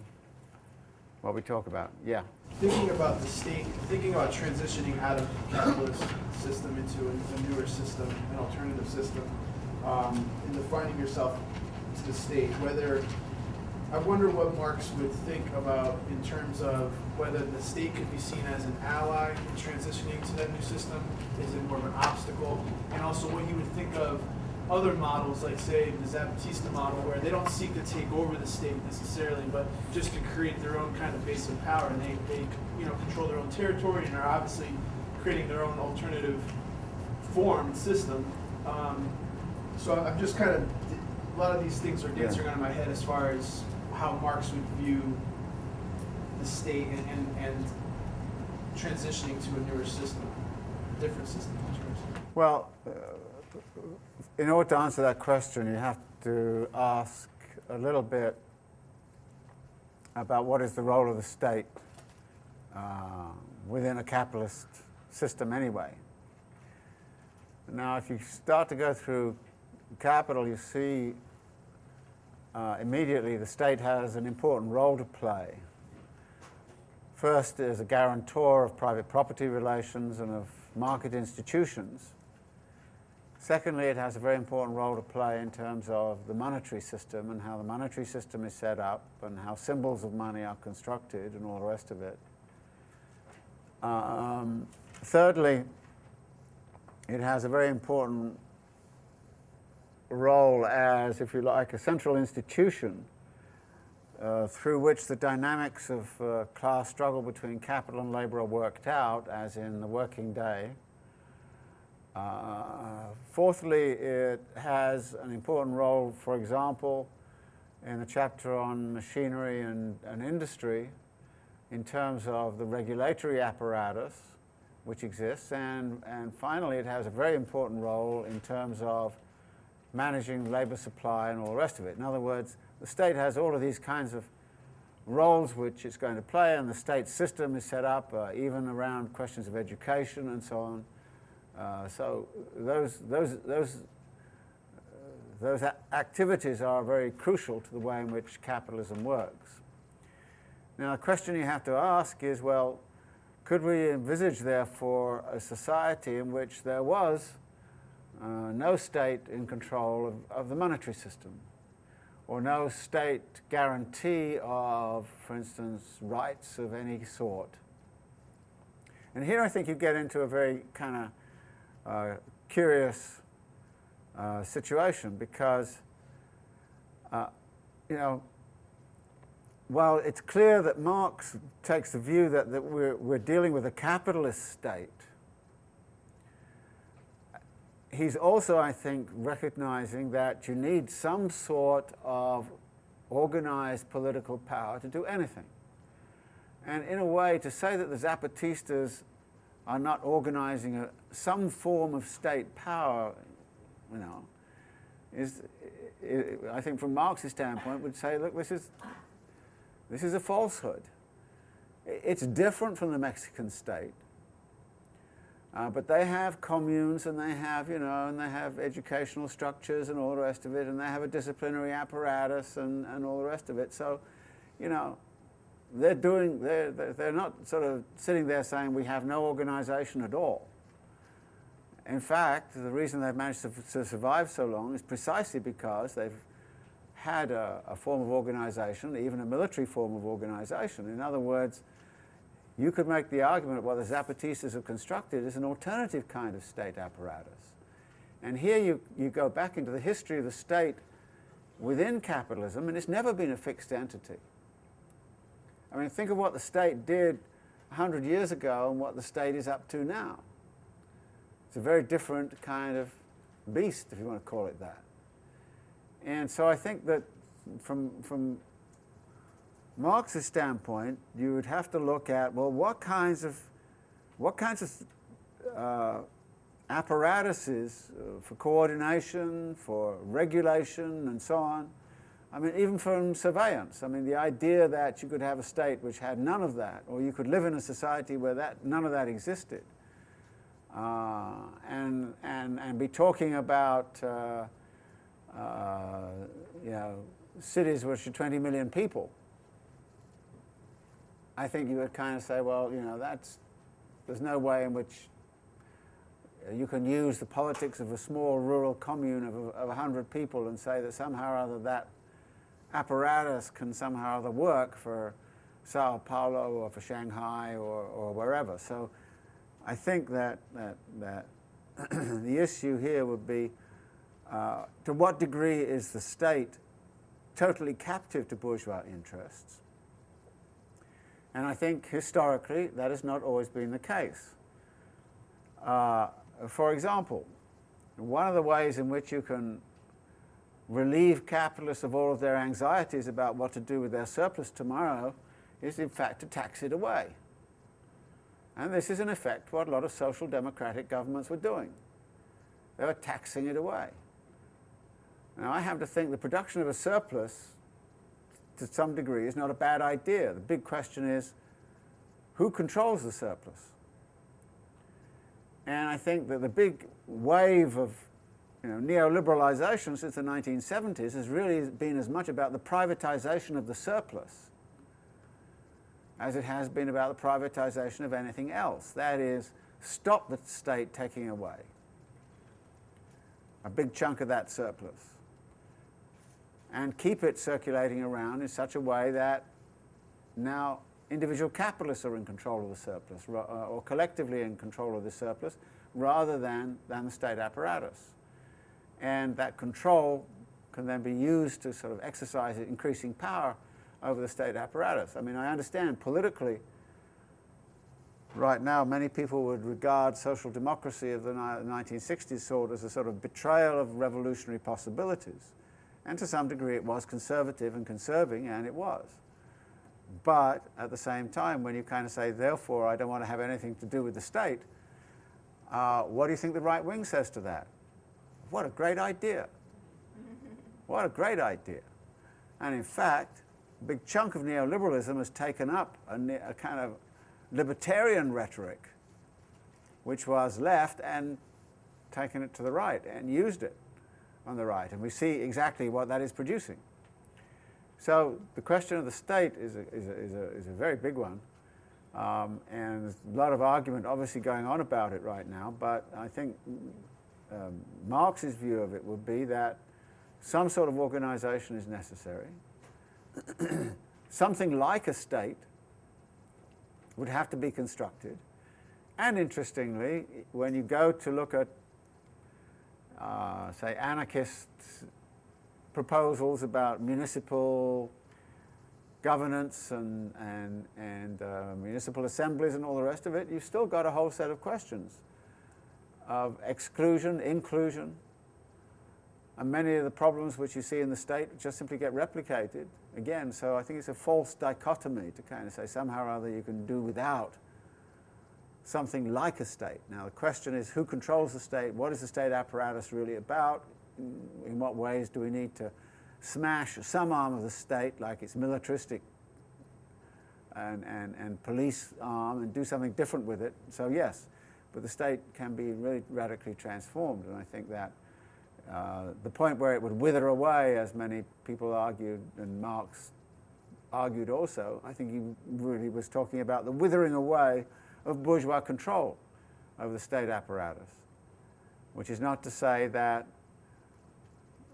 what we talk about. Yeah. Thinking about the state, thinking about transitioning out of the capitalist system into a, newer system, an alternative system, um, defining yourself to the state, whether I wonder what Marx would think about in terms of whether the state could be seen as an ally in transitioning to that new system. Is it more of an obstacle? And also what he would think of other models, like say the Zapatista model, where they don't seek to take over the state necessarily, but just to create their own kind of base of power, and they, they you know control their own territory and are obviously creating their own alternative form and system. Um, so I'm just kind of a lot of these things are dancing around in my head as far as how Marx would view the state and, and, and transitioning to a newer system, a different system. Well, uh, in order to answer that question, you have to ask a little bit about what is the role of the state uh, within a capitalist system anyway. Now, if you start to go through capital, you see uh, immediately the state has an important role to play. First, as a guarantor of private property relations and of market institutions. Secondly, it has a very important role to play in terms of the monetary system and how the monetary system is set up and how symbols of money are constructed and all the rest of it. Um, thirdly, it has a very important role as, if you like, a central institution uh, through which the dynamics of uh, class struggle between capital and labor are worked out, as in the working day. Uh, fourthly, it has an important role, for example, in the chapter on machinery and, and industry in terms of the regulatory apparatus which exists. And, and finally, it has a very important role in terms of managing labor supply and all the rest of it. In other words, the state has all of these kinds of roles which it's going to play, and the state system is set up uh, even around questions of education and so on. Uh, so those, those, those, uh, those activities are very crucial to the way in which capitalism works. Now, the question you have to ask is, well, could we envisage, therefore, a society in which there was uh, no state in control of, of the monetary system, or no state guarantee of, for instance, rights of any sort. And here I think you get into a very kind of uh, curious uh, situation because, uh, you know, while it's clear that Marx takes the view that, that we're, we're dealing with a capitalist state, he's also, I think, recognizing that you need some sort of organized political power to do anything. And in a way, to say that the Zapatistas are not organizing a, some form of state power, you know, is, I think from Marx's standpoint, would say, look, this is, this is a falsehood. It's different from the Mexican state. Uh, but they have communes and they have, you know, and they have educational structures and all the rest of it, and they have a disciplinary apparatus and, and all the rest of it. So, you know, they're doing, they're, they're not sort of sitting there saying we have no organization at all. In fact, the reason they've managed to, to survive so long is precisely because they've had a, a form of organization, even a military form of organization. In other words, you could make the argument that what the Zapatistas have constructed is an alternative kind of state apparatus. And here you, you go back into the history of the state within capitalism, and it's never been a fixed entity. I mean, think of what the state did 100 years ago and what the state is up to now. It's a very different kind of beast, if you want to call it that. And so I think that from, from Marx's standpoint, you would have to look at, well, what kinds of, what kinds of uh, apparatuses uh, for coordination, for regulation, and so on. I mean, even from surveillance. I mean, the idea that you could have a state which had none of that, or you could live in a society where that, none of that existed, uh, and, and, and be talking about, uh, uh you know, cities which are 20 million people, I think you would kind of say, well, you know, that's, there's no way in which you can use the politics of a small rural commune of, of 100 people and say that somehow or other that apparatus can somehow or other work for Sao Paulo or for Shanghai or, or wherever. So I think that, that, that the issue here would be uh, to what degree is the state totally captive to bourgeois interests? And I think historically that has not always been the case. Uh, for example, one of the ways in which you can relieve capitalists of all of their anxieties about what to do with their surplus tomorrow is in fact to tax it away. And this is in effect what a lot of social democratic governments were doing. They were taxing it away. Now I have to think the production of a surplus to some degree is not a bad idea. The big question is, who controls the surplus? And I think that the big wave of you know, neoliberalization since the 1970s has really been as much about the privatization of the surplus as it has been about the privatization of anything else. That is, stop the state taking away. a big chunk of that surplus, and keep it circulating around in such a way that now individual capitalists are in control of the surplus, uh, or collectively in control of the surplus, rather than, than the state apparatus. And that control can then be used to sort of exercise increasing power over the state apparatus. I mean, I understand politically, right now, many people would regard social democracy of the 1960s sort as a sort of betrayal of revolutionary possibilities. And to some degree, it was conservative and conserving, and it was. But at the same time, when you kind of say, therefore, I don't want to have anything to do with the state, uh, what do you think the right wing says to that? What a great idea. what a great idea. And in fact, a big chunk of neoliberalism has taken up a, a kind of libertarian rhetoric, which was left and taken it to the right and used it on the right. And we see exactly what that is producing. So the question of the state is a, is a, is a, is a very big one. Um, and there's a lot of argument obviously going on about it right now, but I think um, Marx's view of it would be that some sort of organization is necessary. Something like a state would have to be constructed. And interestingly, when you go to look at, uh, say, anarchist proposals about municipal governance and, and, and uh, municipal assemblies and all the rest of it, you've still got a whole set of questions of exclusion, inclusion, and many of the problems which you see in the state just simply get replicated again. So I think it's a false dichotomy to kind of say somehow or other you can do without something like a state. Now the question is who controls the state? What is the state apparatus really about? In what ways do we need to smash some arm of the state, like its militaristic and, and, and police arm, and do something different with it? So yes, but the state can be really radically transformed, and I think that uh, the point where it would wither away, as many people argued, and Marx argued also, I think he really was talking about the withering away of bourgeois control over the state apparatus, which is not to say that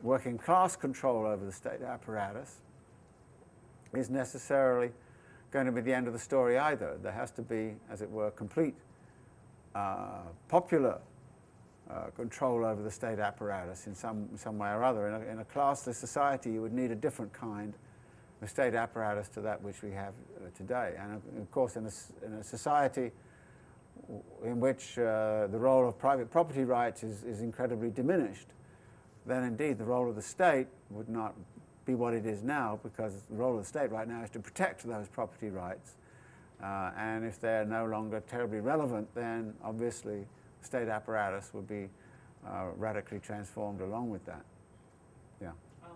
working class control over the state apparatus is necessarily going to be the end of the story either. There has to be, as it were, complete uh, popular uh, control over the state apparatus in some, some way or other. In a, in a, classless society, you would need a different kind of state apparatus to that which we have uh, today. And of course, in a, in a society in which uh, the role of private property rights is, is incredibly diminished, then indeed the role of the state would not be what it is now because the role of the state right now is to protect those property rights. Uh, and if they're no longer terribly relevant, then obviously the state apparatus would be uh, radically transformed along with that. Yeah. Um,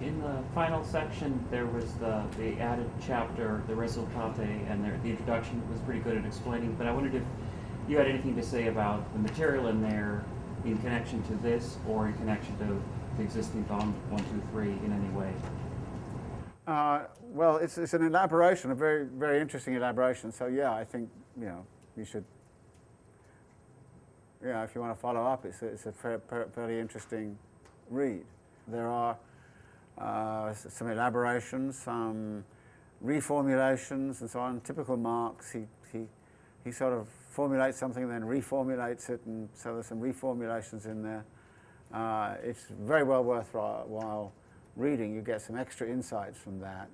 in the final section, there was the, the added chapter, the resultate, and the, the introduction was pretty good at explaining, but I wondered if you had anything to say about the material in there in connection to this or in connection to the existing volume 123 in any way? Uh, well, it's, it's an elaboration, a very, very interesting elaboration. So yeah, I think, you know, you should yeah, if you want to follow up, it's a, it's a fairly interesting read. There are uh, some elaborations, some reformulations, and so on. Typical Marx, he, he, he sort of formulates something, and then reformulates it, and so there's some reformulations in there. Uh, it's very well worthwhile while reading. You get some extra insights from that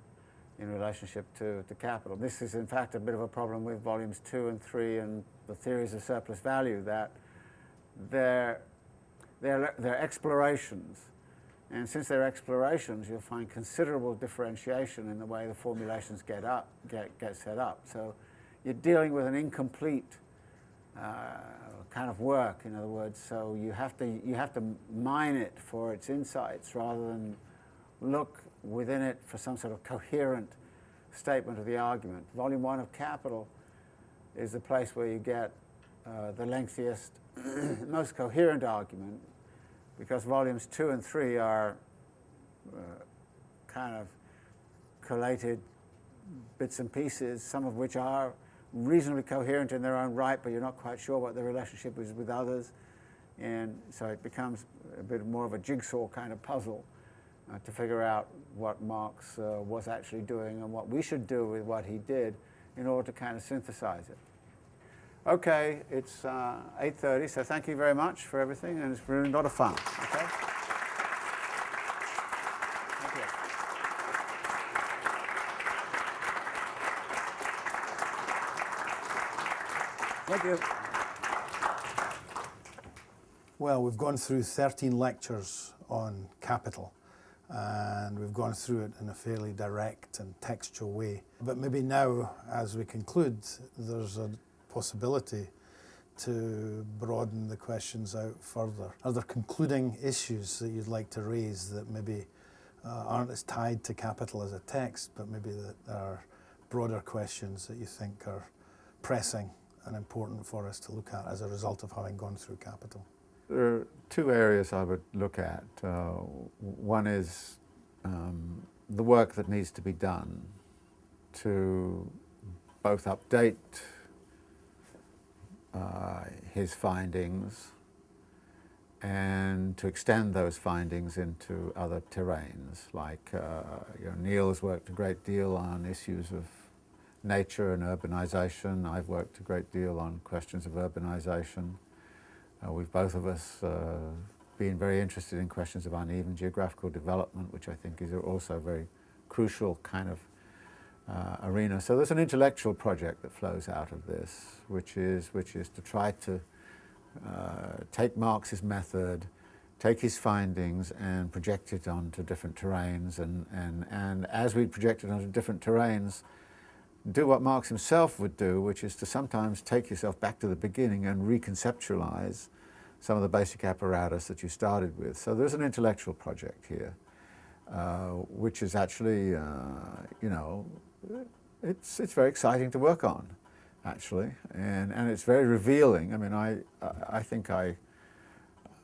in relationship to, to capital. This is, in fact, a bit of a problem with volumes two and three and the theories of surplus value that they're, they're, they're explorations. And since they're explorations, you'll find considerable differentiation in the way the formulations get, up, get, get set up. So you're dealing with an incomplete kind of work, in other words. So you have, to, you have to mine it for its insights rather than look within it for some sort of coherent statement of the argument. Volume one of Capital is the place where you get uh, the lengthiest most coherent argument because volumes two and three are uh, kind of collated bits and pieces, some of which are reasonably coherent in their own right, but you're not quite sure what the relationship is with others. And so it becomes a bit more of a jigsaw kind of puzzle uh, to figure out what Marx uh, was actually doing and what we should do with what he did in order to kind of synthesize it. Okay, it's uh, 8.30, so thank you very much for everything, and it's been a lot of fun. Okay? Thank you. Well, we've gone through 13 lectures on capital and we've gone through it in a fairly direct and textual way. But maybe now, as we conclude, there's a possibility to broaden the questions out further. Are there concluding issues that you'd like to raise that maybe uh, aren't as tied to capital as a text, but maybe that are broader questions that you think are pressing and important for us to look at as a result of having gone through capital? There are two areas I would look at. Uh, one is um, the work that needs to be done to both update uh, his findings and to extend those findings into other terrains. Like uh, you know, Neil's worked a great deal on issues of nature and urbanization. I've worked a great deal on questions of urbanization. Uh, we've both of us uh, been very interested in questions of uneven geographical development, which I think is also a very crucial kind of uh, arena. So there's an intellectual project that flows out of this, which is, which is to try to uh, take Marx's method, take his findings and project it onto different terrains and, and, and as we project it onto different terrains, do what Marx himself would do, which is to sometimes take yourself back to the beginning and reconceptualize some of the basic apparatus that you started with. So there's an intellectual project here, uh, which is actually, uh, you know, it's, it's very exciting to work on, actually, and, and it's very revealing. I mean, I, I think I,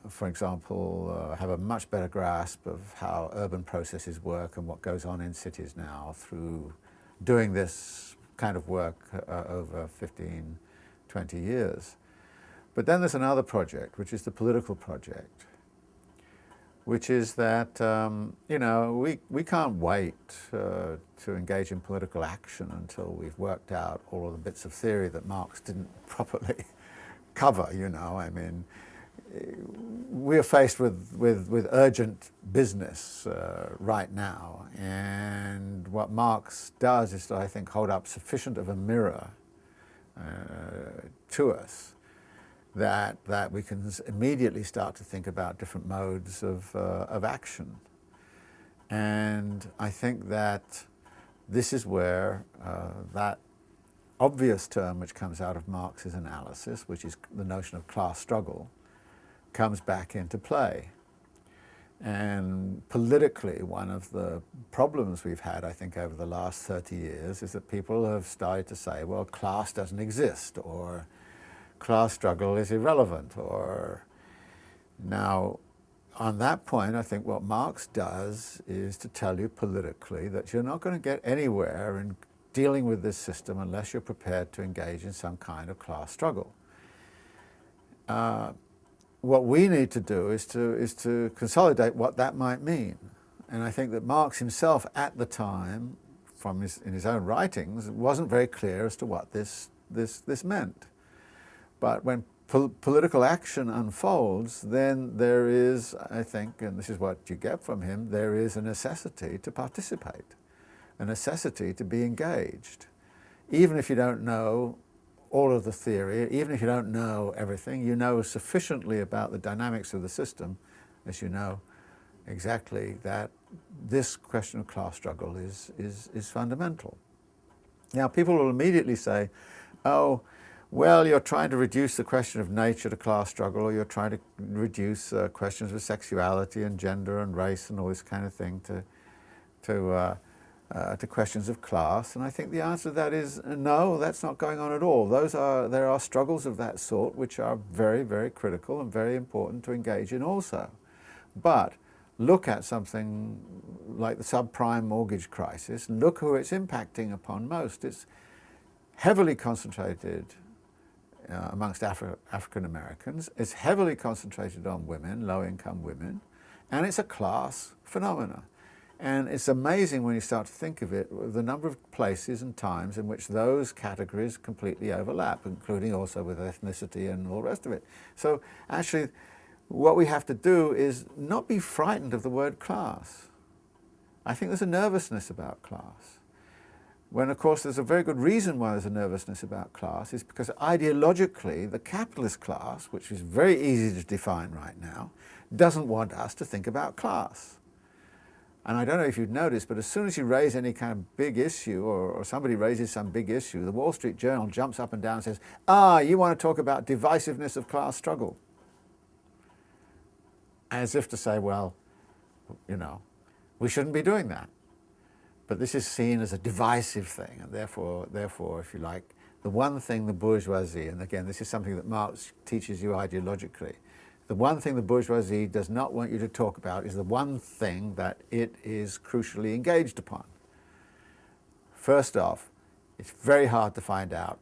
for example, uh, have a much better grasp of how urban processes work and what goes on in cities now through doing this kind of work uh, over 15, 20 years. But then there's another project, which is the political project, which is that, um, you know, we, we can't wait uh, to engage in political action until we've worked out all of the bits of theory that Marx didn't properly cover, you know. I mean, we're faced with, with, with urgent business uh, right now, and what Marx does is to, I think, hold up sufficient of a mirror uh, to us that, that we can immediately start to think about different modes of, uh, of action. And I think that this is where uh, that obvious term which comes out of Marx's analysis, which is the notion of class struggle, comes back into play. And politically, one of the problems we've had, I think, over the last 30 years is that people have started to say, well, class doesn't exist, or class struggle is irrelevant, or now, on that point, I think what Marx does is to tell you politically that you're not going to get anywhere in dealing with this system unless you're prepared to engage in some kind of class struggle. Uh, what we need to do is to, is to consolidate what that might mean. And I think that Marx himself at the time, from his, in his own writings, wasn't very clear as to what this, this, this meant. But when po political action unfolds, then there is, I think, and this is what you get from him, there is a necessity to participate, a necessity to be engaged. Even if you don't know all of the theory, even if you don't know everything, you know sufficiently about the dynamics of the system, as you know exactly that this question of class struggle is, is, is fundamental. Now people will immediately say, oh, well, you're trying to reduce the question of nature to class struggle, or you're trying to reduce uh, questions of sexuality and gender and race and all this kind of thing to, to uh, uh, to questions of class? And I think the answer to that is uh, no, that's not going on at all. Those are, there are struggles of that sort which are very, very critical and very important to engage in also. But look at something like the subprime mortgage crisis, look who it's impacting upon most. It's heavily concentrated uh, amongst Afri African Americans. It's heavily concentrated on women, low income women, and it's a class phenomena. And it's amazing when you start to think of it, the number of places and times in which those categories completely overlap, including also with ethnicity and all the rest of it. So actually, what we have to do is not be frightened of the word class. I think there's a nervousness about class. When of course there's a very good reason why there's a nervousness about class is because ideologically the capitalist class, which is very easy to define right now, doesn't want us to think about class. And I don't know if you've noticed, but as soon as you raise any kind of big issue or, or, somebody raises some big issue, the Wall Street Journal jumps up and down and says, ah, you want to talk about divisiveness of class struggle. As if to say, well, you know, we shouldn't be doing that. But this is seen as a divisive thing, and therefore, therefore, if you like, the one thing the bourgeoisie, and again, this is something that Marx teaches you ideologically, the one thing the bourgeoisie does not want you to talk about is the one thing that it is crucially engaged upon. First off, it's very hard to find out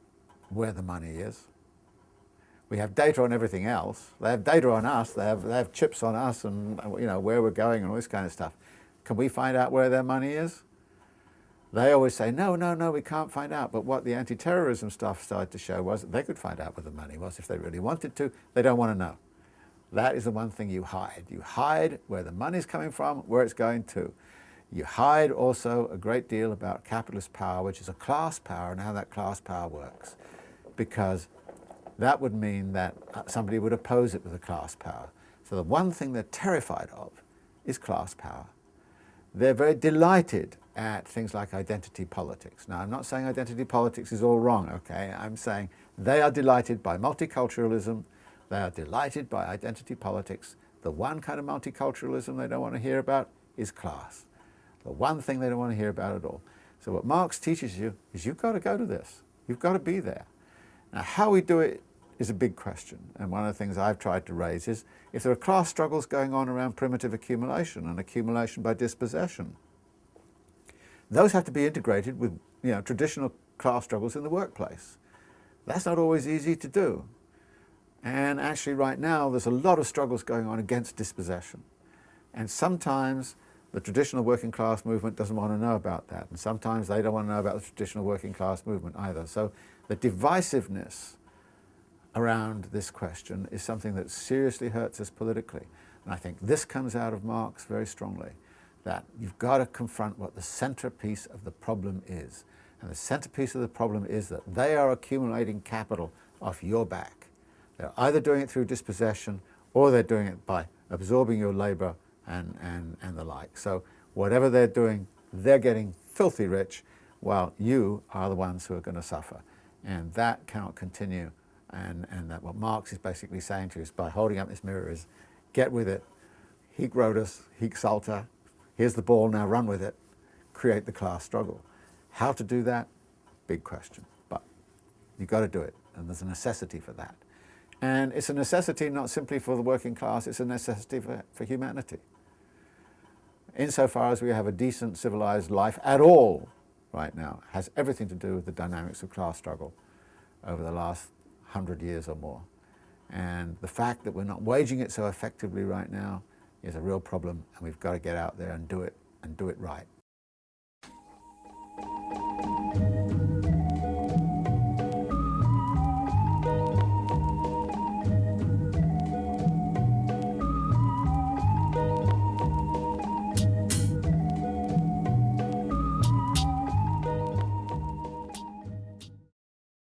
where the money is. We have data on everything else. They have data on us, they have, they have chips on us and you know, where we're going and all this kind of stuff. Can we find out where their money is? They always say, no, no, no, we can't find out. But what the anti-terrorism stuff started to show was that they could find out where the money was if they really wanted to. They don't want to know. That is the one thing you hide. You hide where the money's coming from, where it's going to. You hide also a great deal about capitalist power, which is a class power, and how that class power works. Because that would mean that uh, somebody would oppose it with a class power. So the one thing they're terrified of is class power. They're very delighted at things like identity politics. Now, I'm not saying identity politics is all wrong, okay? I'm saying they are delighted by multiculturalism, they are delighted by identity politics. The one kind of multiculturalism they don't want to hear about is class. The one thing they don't want to hear about at all. So what Marx teaches you is you've got to go to this. You've got to be there. Now, how we do it is a big question. And one of the things I've tried to raise is if there are class struggles going on around primitive accumulation and accumulation by dispossession, those have to be integrated with you know, traditional class struggles in the workplace. That's not always easy to do. And actually right now there's a lot of struggles going on against dispossession. And sometimes the traditional working class movement doesn't want to know about that. And sometimes they don't want to know about the traditional working class movement either. So the divisiveness around this question is something that seriously hurts us politically. And I think this comes out of Marx very strongly, that you've got to confront what the centerpiece of the problem is. And the centerpiece of the problem is that they are accumulating capital off your back. They're either doing it through dispossession or they're doing it by absorbing your labor and, and, and the like. So whatever they're doing, they're getting filthy rich while you are the ones who are going to suffer. And that cannot continue and, and that what Marx is basically saying to us by holding up this mirror is, get with it, hic Rhodus, hic salta, here's the ball, now run with it, create the class struggle. How to do that? Big question, but you've got to do it, and there's a necessity for that. And it's a necessity not simply for the working class, it's a necessity for, for humanity. Insofar as we have a decent civilized life at all right now, has everything to do with the dynamics of class struggle over the last 100 years or more. And the fact that we're not waging it so effectively right now is a real problem and we've got to get out there and do it and do it right.